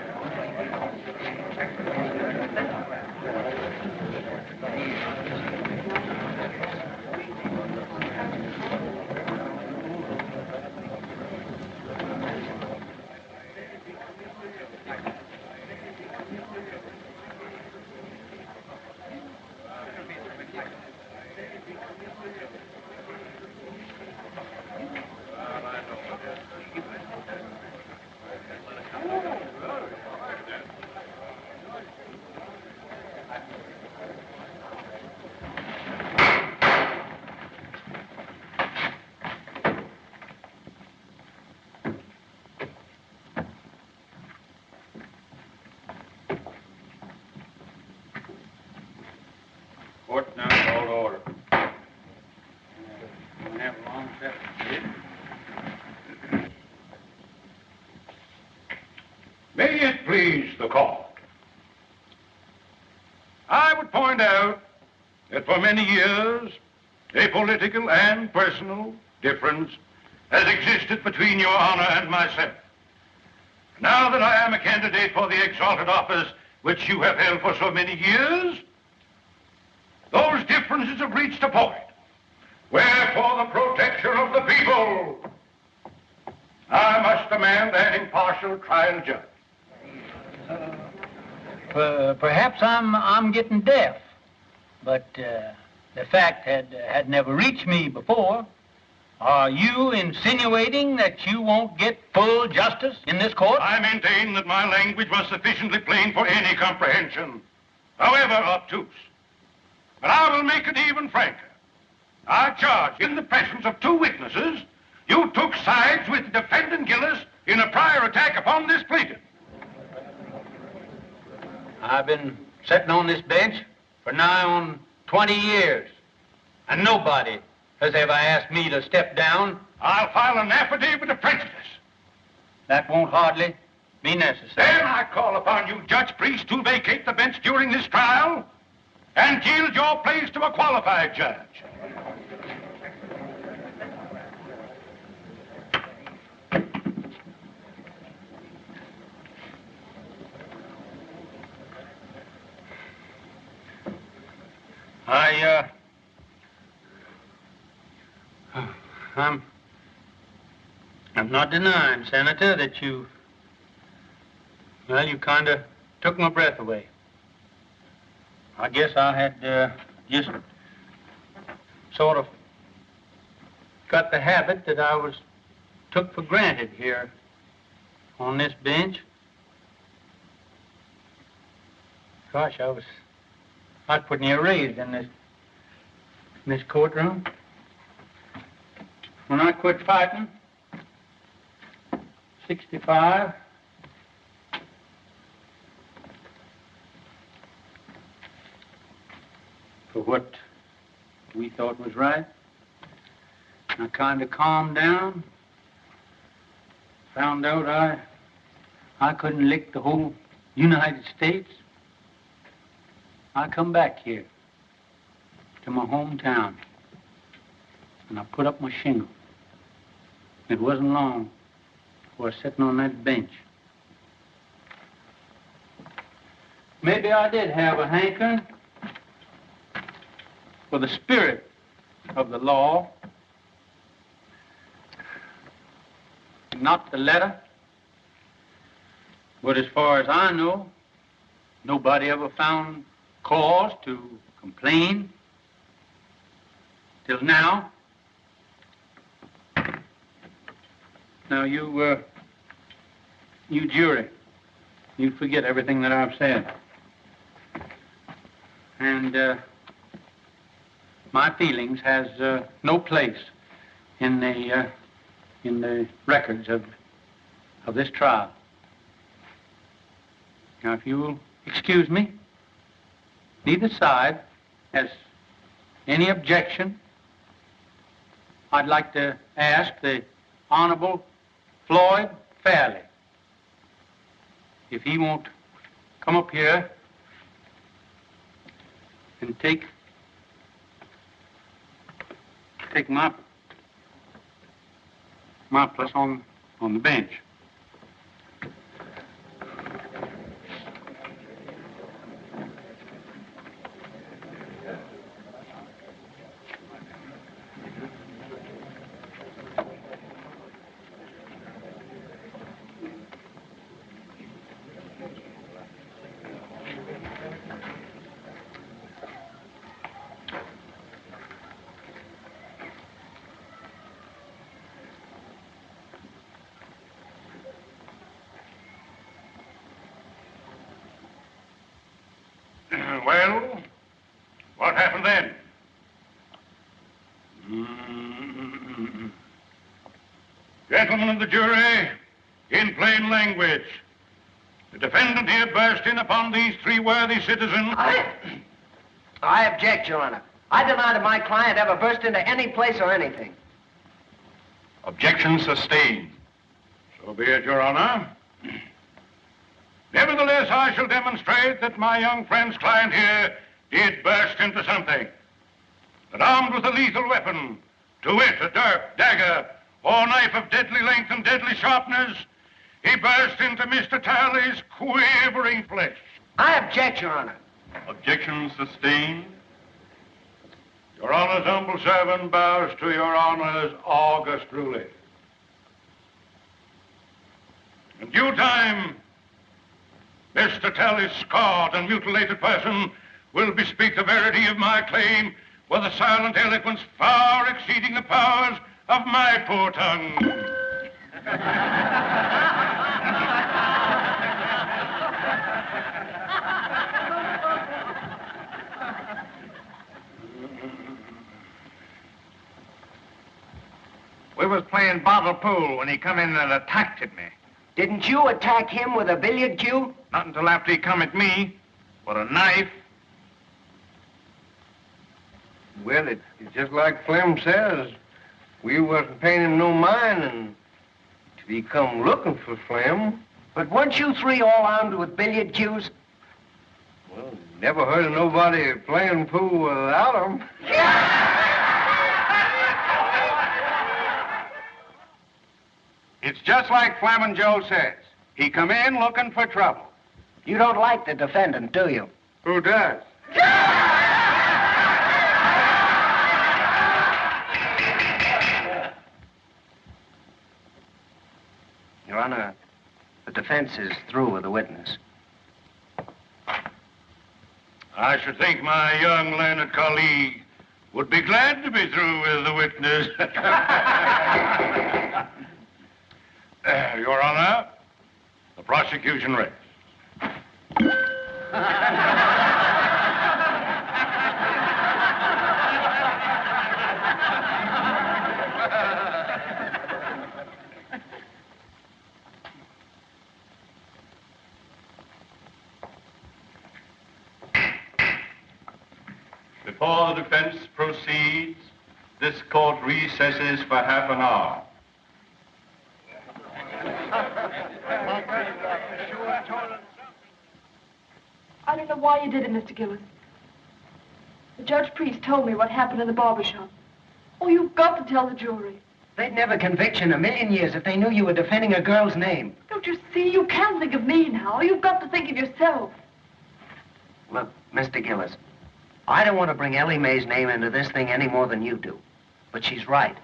please the court. I would point out that for many years, a political and personal difference has existed between your honor and myself. Now that I am a candidate for the exalted office which you have held for so many years, those differences have reached a point where, for the protection of the people, I must demand an impartial trial judge. Per- perhaps I'm I'm getting deaf, but uh, the fact had had never reached me before. Are you insinuating that you won't get full justice in this court? I maintain that my language was sufficiently plain for any comprehension, however obtuse. But I will make it even franker. I charge in the presence of two witnesses, you took sides with defendant Gillis in a prior attack upon this plaintiff. I've been sitting on this bench for nigh on 20 years, and nobody has ever asked me to step down. I'll file an affidavit of prejudice. That won't hardly be necessary. Then I call upon you, Judge Priest, to vacate the bench during this trial and yield your place to a qualified judge. I, uh, I'm, I'm not denying, Senator, that you, well, you kind of took my breath away. I guess I had uh, just sort of got the habit that I was took for granted here on this bench. Gosh, I was, I was pretty near raised in this, in this courtroom. When I quit fighting, 65, for what we thought was right. I kind of calmed down. Found out I, I couldn't lick the whole United States. I come back here to my hometown and I put up my shingle. It wasn't long before sitting on that bench. Maybe I did have a hankering for the spirit of the law, not the letter. But as far as I know, nobody ever found cause to complain till now. Now you, uh, you jury, you forget everything that I've said. And, uh, my feelings has uh, no place in the uh, in the records of of this trial. Now, if you will excuse me, neither side has any objection. I'd like to ask the Honorable Floyd Fairley if he won't come up here and take take my my place on on the bench. Well, what happened then? Mm. Gentlemen of the jury, in plain language, the defendant here burst in upon these three worthy citizens. I, I object, Your Honor. I deny that my client ever burst into any place or anything. Objection sustained. So be it, Your Honor. Nevertheless, I shall demonstrate that my young friend's client here did burst into something. That armed with a lethal weapon, to wit, a dirk, dagger, or knife of deadly length and deadly sharpness, he burst into Mr. Talley's quivering flesh. I object, Your Honor. Objection sustained. Your Honor's humble servant bows to Your Honor's august ruling. In due time, Mr. Talley's scarred and mutilated person will bespeak the verity of my claim with a silent eloquence far exceeding the powers of my poor tongue. We was playing bottle pool when he come in and attacked at me. Didn't you attack him with a billiard cue? Not until after he come at me with a knife. Well, it, it's just like Flem says. We wasn't paying him no mind and till he come looking for Flem. But weren't you three all armed with billiard cues? Well, never heard of nobody playing pool without 'em. It's just like Flamin' Joe says. He come in looking for trouble. You don't like the defendant, do you? Who does? Your Honor, the defense is through with the witness. I should think my young learned colleague would be glad to be through with the witness. Uh, Your Honor, the prosecution rests. Before the defense proceeds, this court recesses for half an hour. I don't know why you did it, Mr. Gillis. The Judge Priest told me what happened in the barber shop. Oh, you've got to tell the jury. They'd never convict you in a million years if they knew you were defending a girl's name. Don't you see? You can't think of me now. You've got to think of yourself. Look, Mr. Gillis, I don't want to bring Ellie Mae's name into this thing any more than you do. But she's right.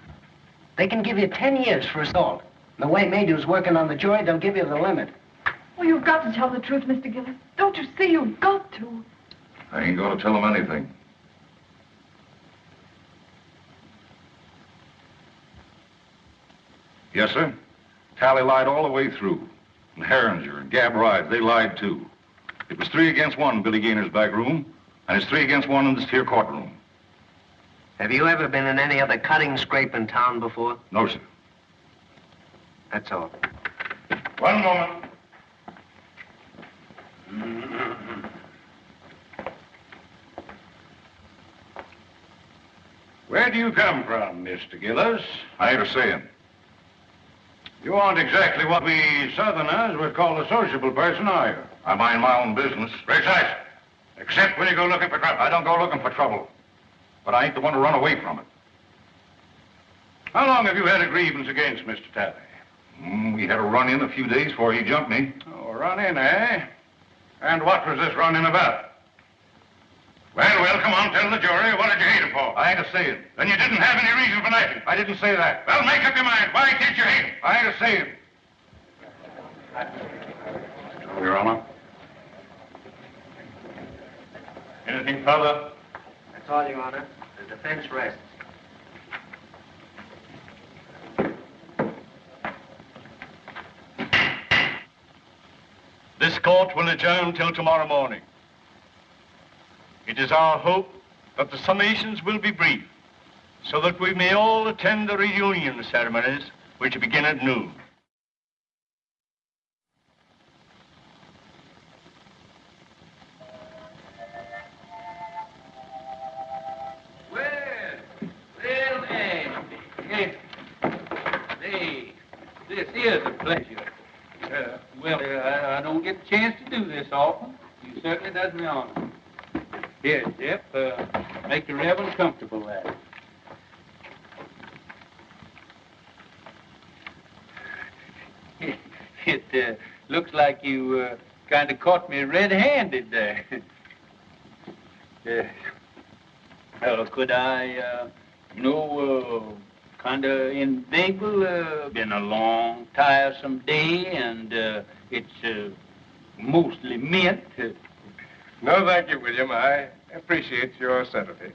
They can give you 10 years for assault. The way Maydew's working on the jury, they'll give you the limit. Oh, you've got to tell the truth, Mr. Gillis. Don't you see? You've got to. I ain't going to tell him anything. Yes, sir. Talley lied all the way through. And Herringer and Gab Rides, they lied too. It was three against one in Billy Gaynor's back room, and it's three against one in this here courtroom. Have you ever been in any other cutting scrape in town before? No, sir. That's all. One moment. Where do you come from, Mr. Gillis? I ain't a saying. You aren't exactly what we Southerners would call a sociable person, are you? I mind my own business. Precise. Except when you go looking for trouble. I don't go looking for trouble. But I ain't the one to run away from it. How long have you had a grievance against Mr. Talley? Mm, we had a run-in a few days before he jumped me. Oh, run-in, eh? And what was this run-in about? Well, well, come on, tell the jury. What did you hate him for? I ain't a saying. Then you didn't have any reason for knifing. I didn't say that. Well, make up your mind. Why did you hate him? I ain't a saying. Your Honor. Anything further? That's all, Your Honor. The defense rests. This court will adjourn till tomorrow morning. It is our hope that the summations will be brief, so that we may all attend the reunion ceremonies, which begin at noon. Well, well, yes. Hey, this is a pleasure. Uh, Well, uh, I, I don't get the chance to do this often. You certainly does me honor. Here, Jeff, uh, make the Reverend comfortable there. It uh, looks like you uh, kind of caught me red-handed there. uh, could I, uh, you know, uh, kind of inveigle? Uh, been a long, tiresome day, and uh, it's uh, mostly mint. No, thank you, William. I appreciate your sympathy.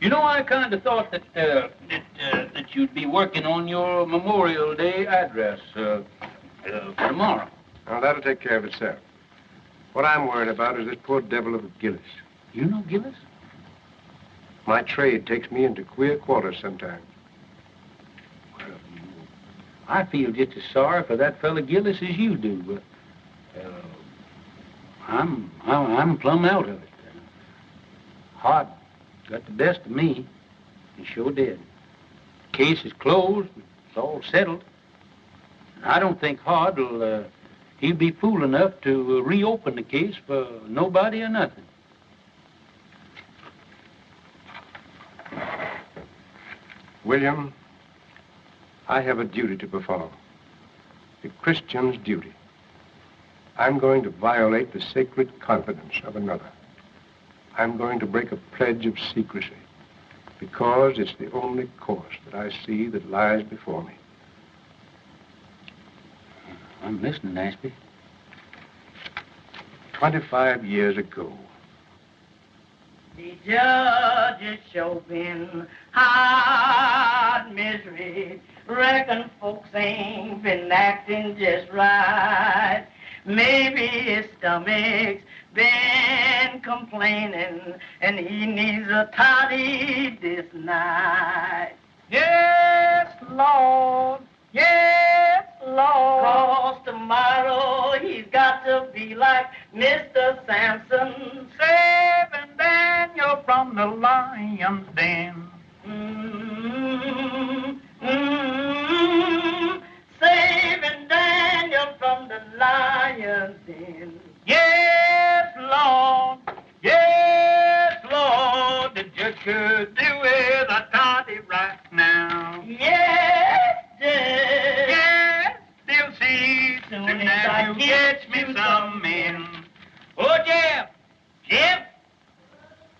You know, I kind of thought that uh, that, uh, that you'd be working on your Memorial Day address uh, uh, for tomorrow. Now, that'll take care of itself. What I'm worried about is this poor devil of a Gillis. You know Gillis? My trade takes me into queer quarters sometimes. I feel just as sorry for that fellow Gillis as you do, but I'm, I'm I'm plumb out of it. Hod got the best of me. He sure did. Case is closed. It's all settled. And I don't think Hod will. Uh, he'll be fool enough to uh, reopen the case for nobody or nothing. William, I have a duty to perform. A Christian's duty. I'm going to violate the sacred confidence of another. I'm going to break a pledge of secrecy because it's the only course that I see that lies before me. I'm listening, Ashby. 25 years ago, The judge is showing hard misery. Reckon folks ain't been acting just right. Maybe his stomach's been complaining and he needs a toddy this night. Yes, Lord. Yes, Lord. Cause tomorrow he's got to be like Mr. Samson. Saving Daniel from the lion's den. Mm, mm, saving Daniel from the lion's den. Yes, Lord. Yes, Lord. The judge could do with a toddy right now. Yes, Judge. Yes, they'll see soon as you get me some men. Oh, Jeff. Jeff.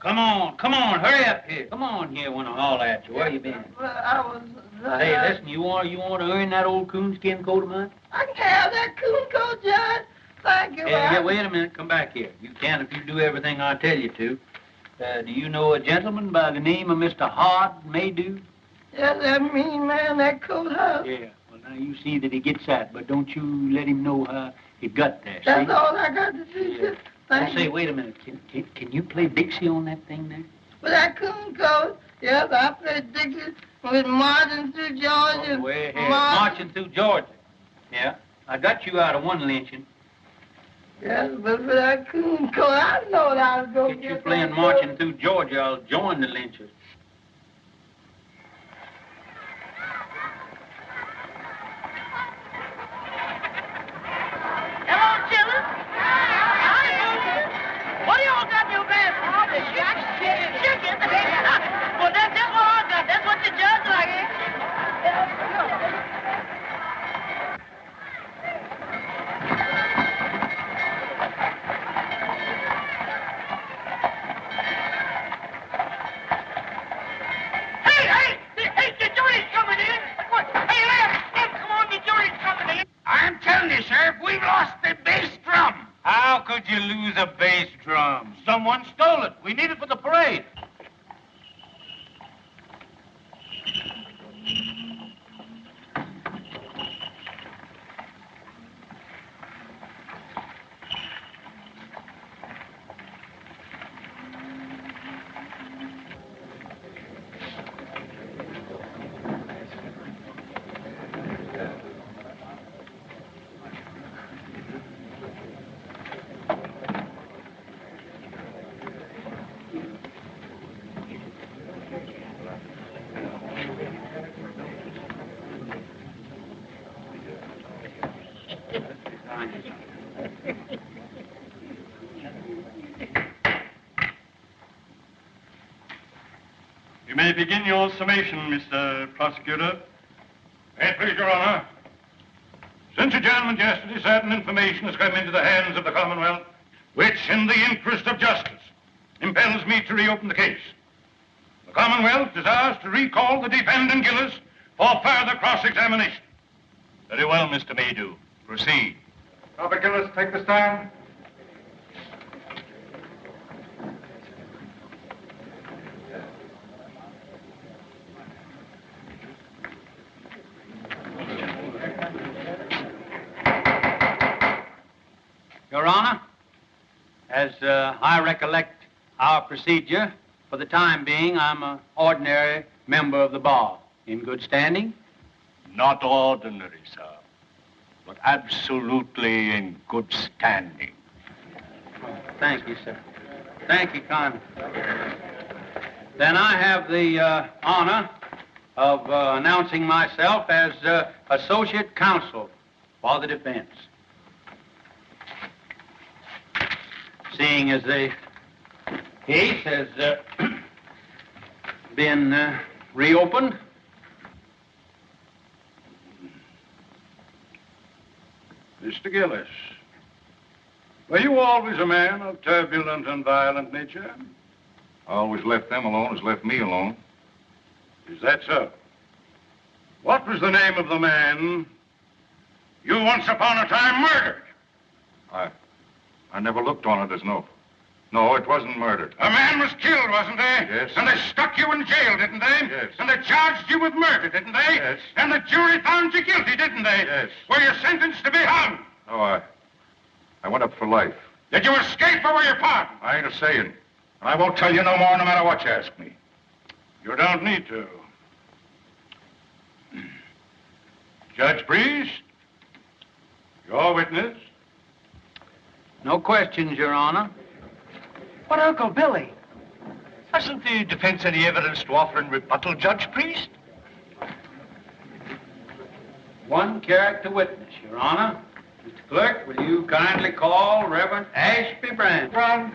Come on, come on, hurry up here. Come on here when I holler at you. Where you been? Well, I was. uh, Hey, listen, you want you want to earn that old coonskin coat of mine? I can have that coon coat, Judge. Thank you. Yeah, yeah, wait a minute. Come back here. You can if you do everything I tell you to. Uh, do you know a gentleman by the name of Mr. Hod Maydew? Yeah, that mean man, that coat house. Yeah. Well, now you see that he gets that, but don't you let him know how he got there. That's see? all I got to do. Just Well, thank say, wait a minute. Can, can, can you play Dixie on that thing there? With that coon coat, yes, I played Dixie with Martin through Georgia. Oh, way ahead. Mar- Marching through Georgia. Yeah. I got you out of one lynching. Yes, but but I couldn't, coat, I know that I was going to Get to you get playing Marching Through Georgia, I'll join the lynchers. You lose a bass drum? Someone stole it. We need it for the parade. Begin your summation, Mr. Prosecutor. May it please your honor. Since adjournment yesterday, certain information has come into the hands of the Commonwealth, which, in the interest of justice, impels me to reopen the case. The Commonwealth desires to recall the defendant Gillis for further cross-examination. Very well, Mr. Maydew. Proceed. Robert Gillis, take the stand. Your Honor, as uh, I recollect our procedure, for the time being, I'm an ordinary member of the bar. In good standing? Not ordinary, sir, but absolutely in good standing. Thank you, sir. Thank you kindly. Then I have the uh, honor of uh, announcing myself as uh, Associate Counsel for the defense. Seeing as the case has uh, been uh, reopened, Mr. Gillis, were you always a man of turbulent and violent nature? I always left them alone as left me alone. Is that so? What was the name of the man you once upon a time murdered? I, I never looked on it as no. No, it wasn't murder. A man was killed, wasn't he? Yes. And they stuck you in jail, didn't they? Yes. And they charged you with murder, didn't they? Yes. And the jury found you guilty, didn't they? Yes. Were you sentenced to be hung? No, I, I went up for life. Did you escape or were you pardoned? I ain't a saying. And I won't tell you no more no matter what you ask me. You don't need to. Judge Priest, your witness. No questions, Your Honor. But, Uncle Billy, hasn't the defense any evidence to offer in rebuttal, Judge Priest? One character witness, Your Honor. Mr. Clerk, will you kindly call Reverend Ashby Brand? Run.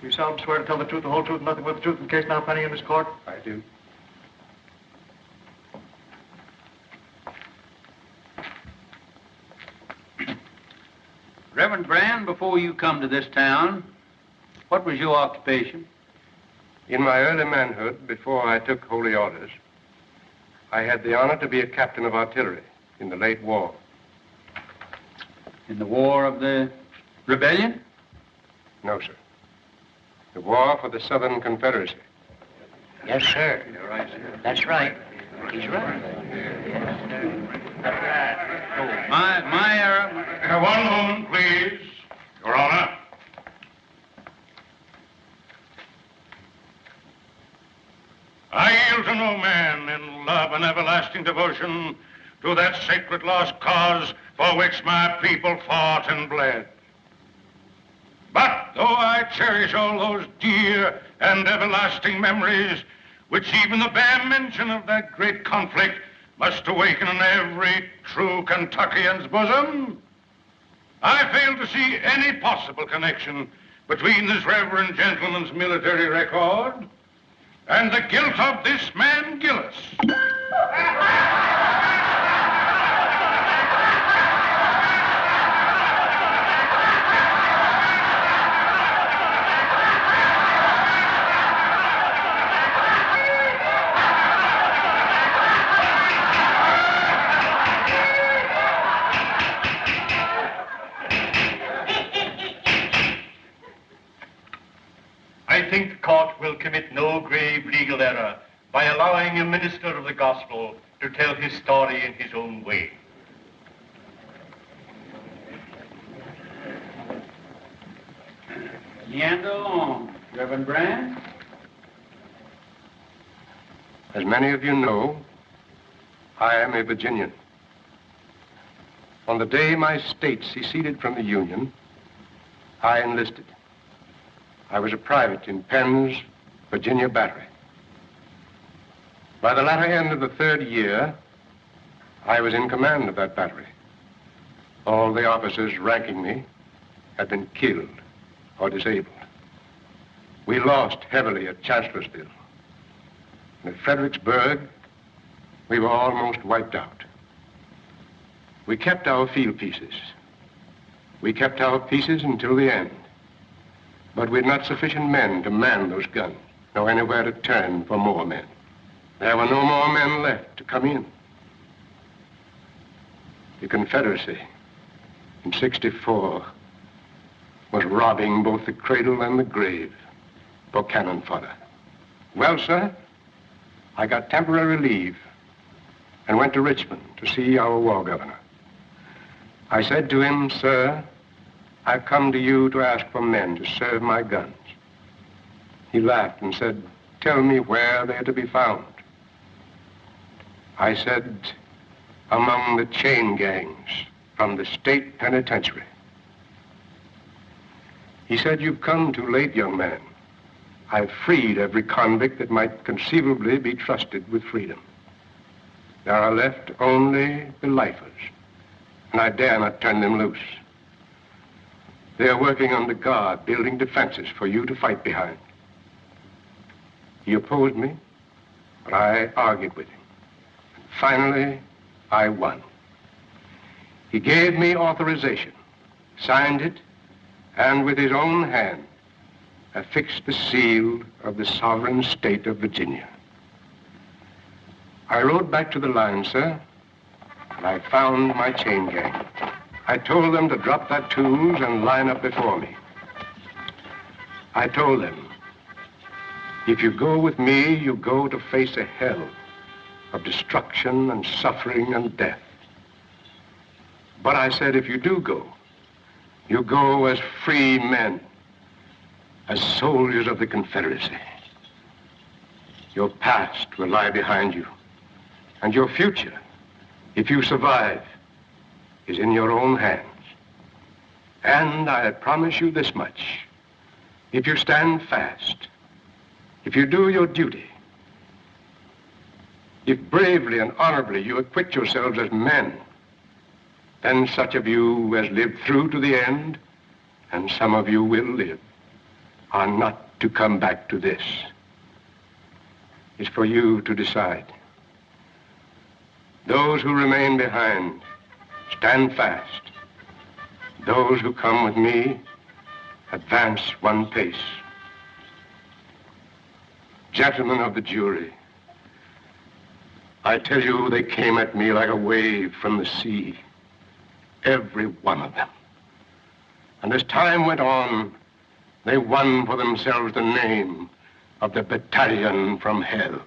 You solemnly swear to tell the truth, the whole truth, and nothing but the truth in the case now pending in this court? I do. Reverend Brand, before you come to this town, what was your occupation? In my early manhood, before I took holy orders, I had the honor to be a captain of artillery in the late war. In the War of the Rebellion? No, sir. The war for the Southern Confederacy. Yes, sir. Right, sir. That's right. He's right. My, my error. Uh, one moment, please. Your Honor. I yield to no man in love and everlasting devotion to that sacred lost cause for which my people fought and bled. But though I cherish all those dear and everlasting memories, which even the bare mention of that great conflict must awaken in every true Kentuckian's bosom, I fail to see any possible connection between this reverend gentleman's military record and the guilt of this man Gillis. allowing a minister of the gospel to tell his story in his own way. Leander Long. Reverend Brand? As many of you know, I am a Virginian. On the day my state seceded from the Union, I enlisted. I was a private in Penn's Virginia Battery. By the latter end of the third year, I was in command of that battery. All the officers ranking me had been killed or disabled. We lost heavily at Chancellorsville. And at Fredericksburg, we were almost wiped out. We kept our field pieces. We kept our pieces until the end. But we had not sufficient men to man those guns, nor anywhere to turn for more men. There were no more men left to come in. The Confederacy in 64 was robbing both the cradle and the grave for cannon fodder. Well, sir, I got temporary leave and went to Richmond to see our war governor. I said to him, sir, I've come to you to ask for men to serve my guns. He laughed and said, tell me where they're to be found. I said, among the chain gangs from the state penitentiary. He said, you've come too late, young man. I've freed every convict that might conceivably be trusted with freedom. There are left only the lifers, and I dare not turn them loose. They are working under guard, building defenses for you to fight behind. He opposed me, but I argued with him. Finally, I won. He gave me authorization, signed it, and with his own hand, affixed the seal of the sovereign state of Virginia. I rode back to the line, sir, and I found my chain gang. I told them to drop their tools and line up before me. I told them, if you go with me, you go to face a hell of destruction and suffering and death. But I said, if you do go, you go as free men, as soldiers of the Confederacy. Your past will lie behind you, and your future, if you survive, is in your own hands. And I promise you this much. If you stand fast, if you do your duty, if bravely and honorably you acquit yourselves as men, then such of you as lived through to the end, and some of you will live, are not to come back to this. It's for you to decide. Those who remain behind, stand fast. Those who come with me, advance one pace. Gentlemen of the jury, I tell you, they came at me like a wave from the sea. Every one of them. And as time went on, they won for themselves the name of the battalion from hell.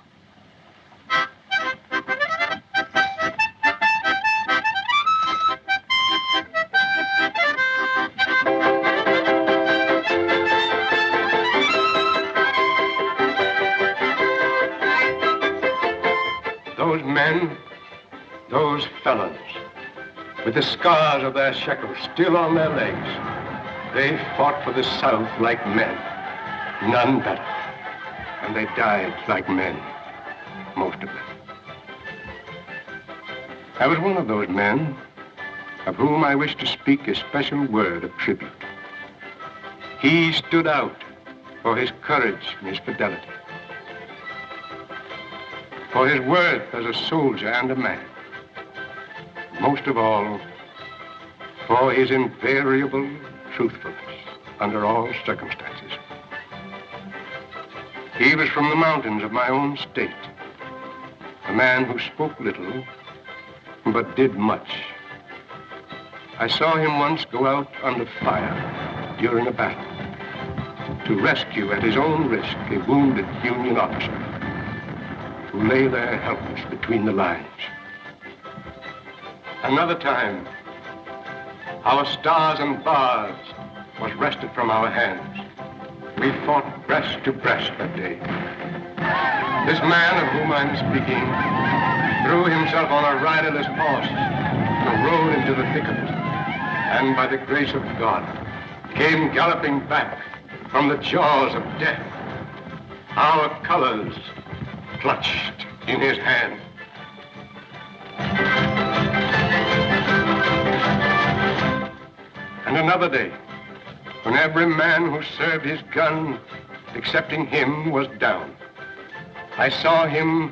With the scars of their shackles still on their legs, they fought for the South like men, none better. And they died like men, most of them. I was one of those men of whom I wish to speak a special word of tribute. He stood out for his courage and his fidelity, for his worth as a soldier and a man. Most of all, for his invariable truthfulness under all circumstances. He was from the mountains of my own state, a man who spoke little, but did much. I saw him once go out under fire during a battle to rescue at his own risk a wounded Union officer who lay there helpless between the lines. Another time, our stars and bars was wrested from our hands. We fought breast to breast that day. This man of whom I'm speaking threw himself on a riderless horse and rode into the thick of it. And by the grace of God, came galloping back from the jaws of death. Our colors clutched in his hand. And another day, when every man who served his gun, excepting him, was down. I saw him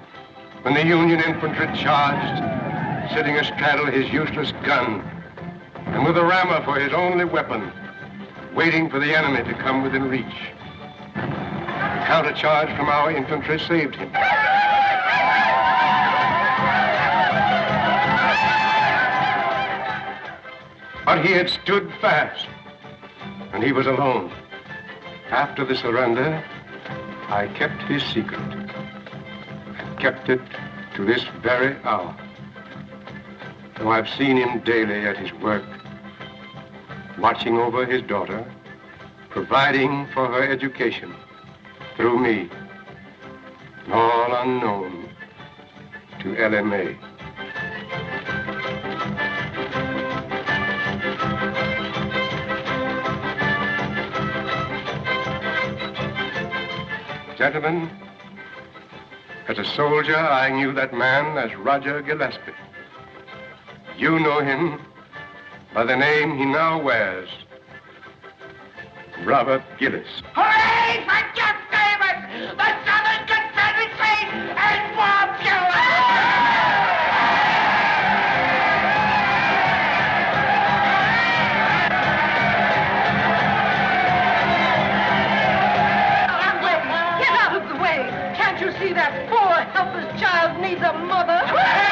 when the Union infantry charged, sitting astraddle his useless gun, and with a rammer for his only weapon, waiting for the enemy to come within reach. A countercharge from our infantry saved him. But he had stood fast, and he was alone. After the surrender, I kept his secret, and kept it to this very hour. Though I've seen him daily at his work, watching over his daughter, providing for her education through me, all unknown to Ellie May. Gentlemen, as a soldier, I knew that man as Roger Gillespie. You know him by the name he now wears, Robert Gillis. Hooray for Jeff Davis, the Southern Confederacy, and Get Can't you see that poor, helpless child needs a mother?